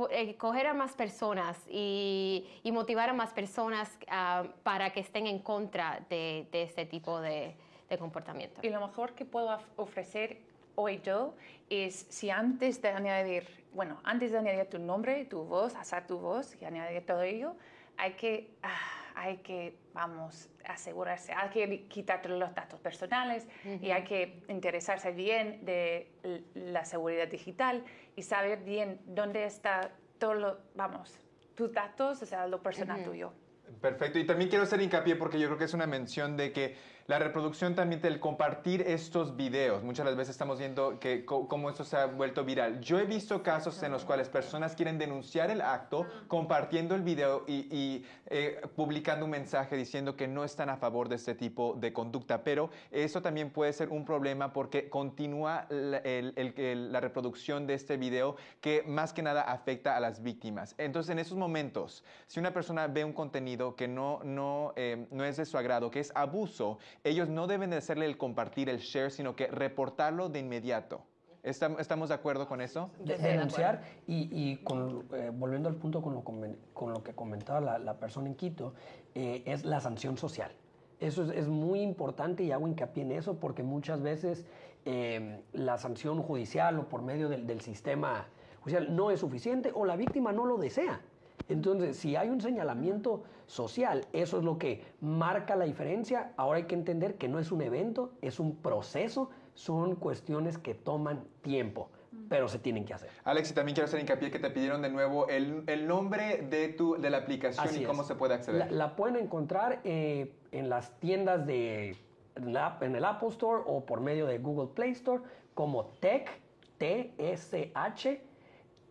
eh, coger a más personas y, y motivar a más personas uh, para que estén en contra de, de este tipo de, de, comportamiento. Y lo mejor que puedo ofrecer hoy yo es si antes de añadir, bueno, antes de añadir tu nombre, tu voz, hacer tu voz y añadir todo ello, hay que... Ah, hay que, vamos, asegurarse, hay que quitar los datos personales uh -huh. y hay que interesarse bien de la seguridad digital y saber bien dónde está todo lo, vamos, tus datos, o sea, lo personal uh -huh. tuyo. Perfecto, y también quiero hacer hincapié porque yo creo que es una mención de que la reproducción también del compartir estos videos. Muchas las veces estamos viendo que cómo esto se ha vuelto viral. Yo he visto casos en los cuales personas quieren denunciar el acto compartiendo el video y, y eh, publicando un mensaje diciendo que no están a favor de este tipo de conducta. Pero eso también puede ser un problema porque continúa la, el, el, el, la reproducción de este video que más que nada afecta a las víctimas. Entonces, en esos momentos, si una persona ve un contenido que no, no, eh, no es de su agrado, que es abuso, ellos no deben de hacerle el compartir, el share, sino que reportarlo de inmediato. ¿Estamos de acuerdo con eso? De, denunciar y, y con, eh, volviendo al punto con lo, con lo que comentaba la, la persona en Quito, eh, es la sanción social. Eso es, es, muy importante y hago hincapié en eso porque muchas veces eh, la sanción judicial o por medio del, del sistema judicial no es suficiente o la víctima no lo desea. Entonces, si hay un señalamiento social, eso es lo que marca la diferencia. Ahora hay que entender que no es un evento, es un proceso, son cuestiones que toman tiempo pero se tienen que hacer. Alex, y también quiero hacer hincapié que te pidieron de nuevo el, el nombre de, tu, de la aplicación Así y cómo es. se puede acceder. La, la pueden encontrar eh, en las tiendas de la, en el Apple Store o por medio de Google Play Store como Tech, T-S-H,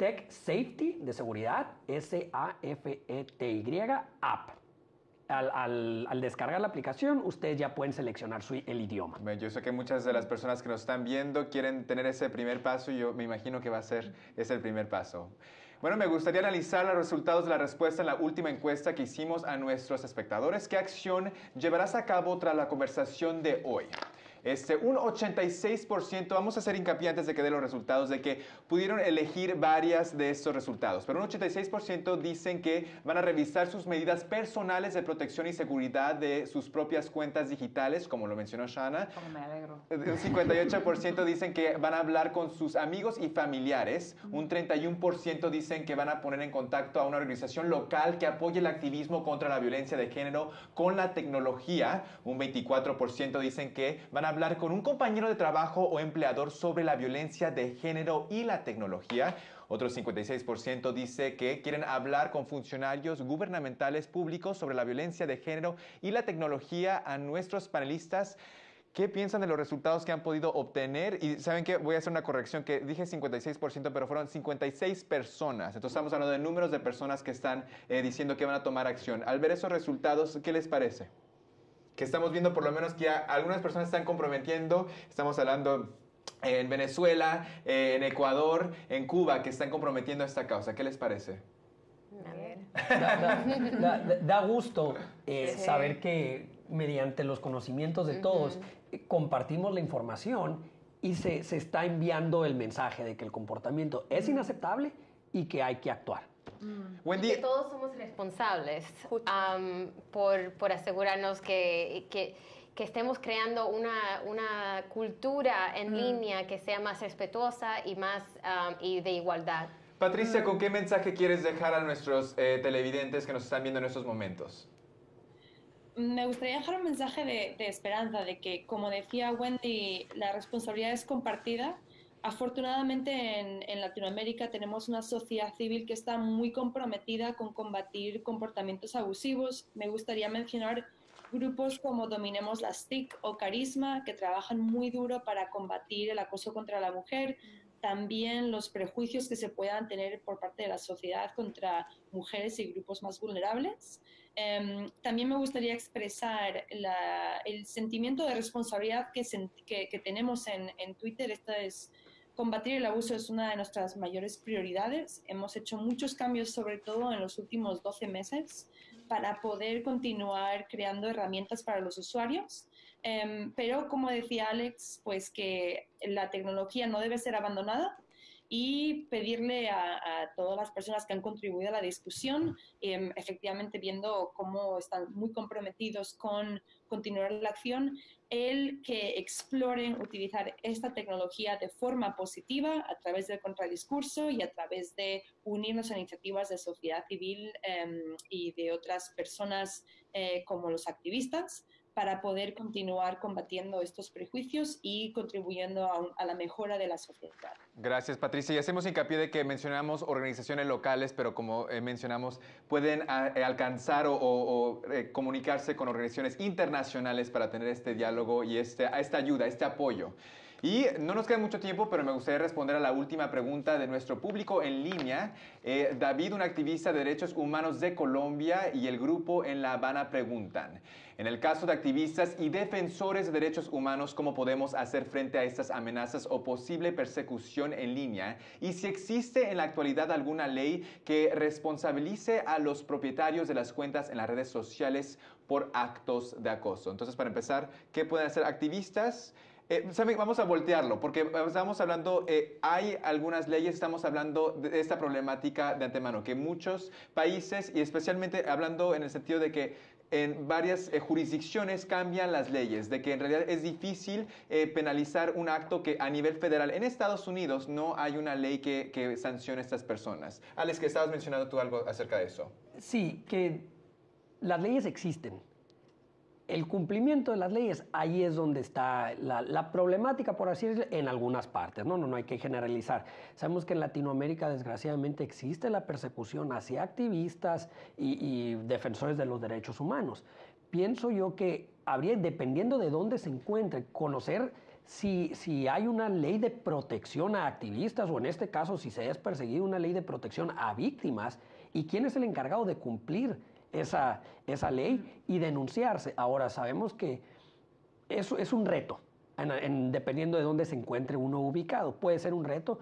Tech Safety de seguridad, S-A-F-E-T-Y, app. Al, al, al, descargar la aplicación, ustedes ya pueden seleccionar su, el idioma. Yo sé que muchas de las personas que nos están viendo quieren tener ese primer paso y yo me imagino que va a ser ese el primer paso. Bueno, me gustaría analizar los resultados de la respuesta en la última encuesta que hicimos a nuestros espectadores. ¿Qué acción llevarás a cabo tras la conversación de hoy? Este, un 86%, vamos a hacer hincapié antes de que dé los resultados, de que pudieron elegir varias de estos resultados, pero un 86% dicen que van a revisar sus medidas personales de protección y seguridad de sus propias cuentas digitales, como lo mencionó Shana. Como me alegro. Un 58% dicen que van a hablar con sus amigos y familiares. Un 31% dicen que van a poner en contacto a una organización local que apoye el activismo contra la violencia de género con la tecnología. Un 24% dicen que van a hablar con un compañero de trabajo o empleador sobre la violencia de género y la tecnología. Otro 56% dice que quieren hablar con funcionarios gubernamentales públicos sobre la violencia de género y la tecnología a nuestros panelistas. ¿Qué piensan de los resultados que han podido obtener? Y saben que voy a hacer una corrección, que dije 56%, pero fueron 56 personas. Entonces estamos hablando de números de personas que están eh, diciendo que van a tomar acción. Al ver esos resultados, ¿qué les parece? Que estamos viendo por lo menos que algunas personas están comprometiendo, estamos hablando en Venezuela, en Ecuador, en Cuba, que están comprometiendo esta causa. ¿Qué les parece? Da, da- da gusto eh, Sí. saber que mediante los conocimientos de todos eh, compartimos la información y se, se está enviando el mensaje de que el comportamiento es inaceptable y que hay que actuar. Y que todos somos responsables am, por, por asegurarnos que, que, que estemos creando una, una cultura en Mm. línea que sea más respetuosa y más am, y de igualdad. Patricia, ¿con qué mensaje quieres dejar a nuestros eh, televidentes que nos están viendo en estos momentos? Me gustaría dejar un mensaje de, de esperanza, de que, como decía Wendy, la responsabilidad es compartida. Afortunadamente en, en Latinoamérica tenemos una sociedad civil que está muy comprometida con combatir comportamientos abusivos. Me gustaría mencionar grupos como Dominemos las TIC o Carisma, que trabajan muy duro para combatir el acoso contra la mujer, también los prejuicios que se puedan tener por parte de la sociedad contra mujeres y grupos más vulnerables. Em, también me gustaría expresar la- el sentimiento de responsabilidad que, que- que tenemos en, en Twitter. Esta es combatir el abuso es una de nuestras mayores prioridades. Hemos hecho muchos cambios, sobre todo en los últimos 12 meses, para poder continuar creando herramientas para los usuarios. Em, pero como decía Alex, pues que la tecnología no debe ser abandonada y pedirle a, todas las personas que han contribuido a la discusión, em, efectivamente viendo cómo están muy comprometidos con continuar la acción, el que exploren utilizar esta tecnología de forma positiva a través del contradiscurso y a través de unirnos a iniciativas de sociedad civil em, y de otras personas eh, como los activistas para poder continuar combatiendo estos prejuicios y contribuyendo a, a la mejora de la sociedad. Gracias, Patricia. Y hacemos hincapié de que mencionamos organizaciones locales, pero como eh, mencionamos, pueden ah, eh, alcanzar o, o- o, eh, comunicarse con organizaciones internacionales para tener este diálogo y este, esta ayuda, este apoyo. Y no nos queda mucho tiempo, pero me gustaría responder a la última pregunta de nuestro público en línea. Eh, David, un activista de derechos humanos de Colombia, y el grupo en La Habana preguntan, en el caso de activistas y defensores de derechos humanos, ¿cómo podemos hacer frente a estas amenazas o posible persecución en línea? Y si existe en la actualidad alguna ley que responsabilice a los propietarios de las cuentas en las redes sociales por actos de acoso. Entonces, para empezar, ¿qué pueden hacer activistas? Eh. Vamos a voltearlo, porque estamos hablando, eh, hay algunas leyes, estamos hablando de esta problemática de antemano, que muchos países, y especialmente hablando en el sentido de que en varias eh, jurisdicciones cambian las leyes, de que en realidad es difícil penalizar un acto que a nivel federal, en Estados Unidos no hay una ley que, que sancione a estas personas. Alex, que estabas mencionando tú algo acerca de eso. Sí, que las leyes existen. El cumplimiento de las leyes, ahí es donde está la, problemática, por así decirlo, en algunas partes. No, no, no hay que generalizar. Sabemos que en Latinoamérica, desgraciadamente, existe la persecución hacia activistas y, y defensores de los derechos humanos. Pienso yo que habría, dependiendo de dónde se encuentre, conocer si, si hay una ley de protección a activistas o en este caso si se es perseguido una ley de protección a víctimas y quién es el encargado de cumplir esa, esa ley y denunciarse. Ahora sabemos que eso es un reto, en- en- dependiendo de dónde se encuentre uno ubicado. Puede ser un reto,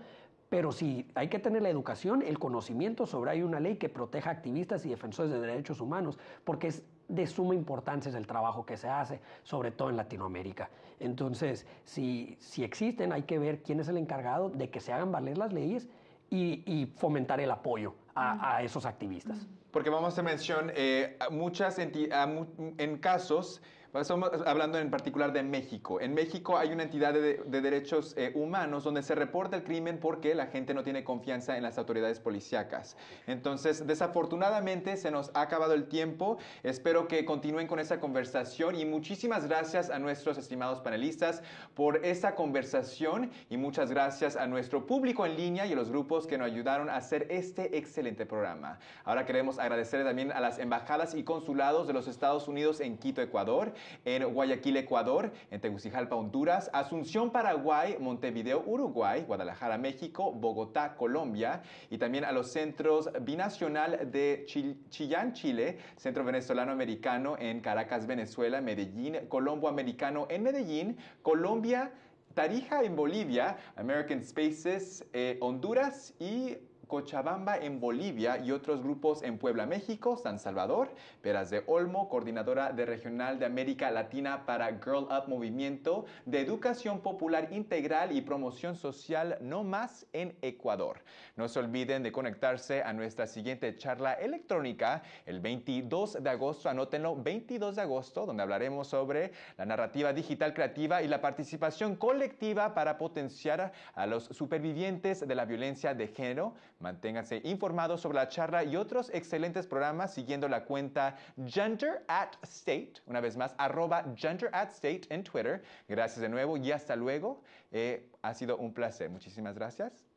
pero sí hay que tener la educación, el conocimiento sobre hay una ley que proteja a activistas y defensores de derechos humanos, porque es de suma importancia el trabajo que se hace, sobre todo en Latinoamérica. Entonces, si, si existen, hay que ver quién es el encargado de que se hagan valer las leyes y, y fomentar el apoyo a, a esos activistas. Porque vamos a mención, eh, muchas mu- en casos, estamos hablando en particular de México. En México hay una entidad de, de derechos eh, humanos donde se reporta el crimen porque la gente no tiene confianza en las autoridades policíacas. Entonces, desafortunadamente se nos ha acabado el tiempo. Espero que continúen con esa conversación y muchísimas gracias a nuestros estimados panelistas por esta conversación y muchas gracias a nuestro público en línea y a los grupos que nos ayudaron a hacer este excelente programa. Ahora queremos agradecer también a las embajadas y consulados de los Estados Unidos en Quito, Ecuador, en Guayaquil, Ecuador, en Tegucigalpa, Honduras, Asunción, Paraguay, Montevideo, Uruguay, Guadalajara, México, Bogotá, Colombia y también a los centros binacional de Chil- Chillán, Chile, Centro Venezolano Americano en Caracas, Venezuela, Medellín, Colombo Americano en Medellín, Colombia, Tarija en Bolivia, American Spaces, eh, Honduras y Cochabamba en Bolivia y otros grupos en Puebla, México, San Salvador, Peras de Olmo, coordinadora de Regional de América Latina para Girl Up Movimiento de Educación Popular Integral y Promoción Social No Más en Ecuador. No se olviden de conectarse a nuestra siguiente charla electrónica el 22 de agosto, anótenlo, 22 de agosto, donde hablaremos sobre la narrativa digital creativa y la participación colectiva para potenciar a los supervivientes de la violencia de género. Manténganse informados sobre la charla y otros excelentes programas siguiendo la cuenta Gender at State, una vez más, arroba Gender at State en Twitter. Gracias de nuevo y hasta luego. Eh, ha sido un placer. Muchísimas gracias.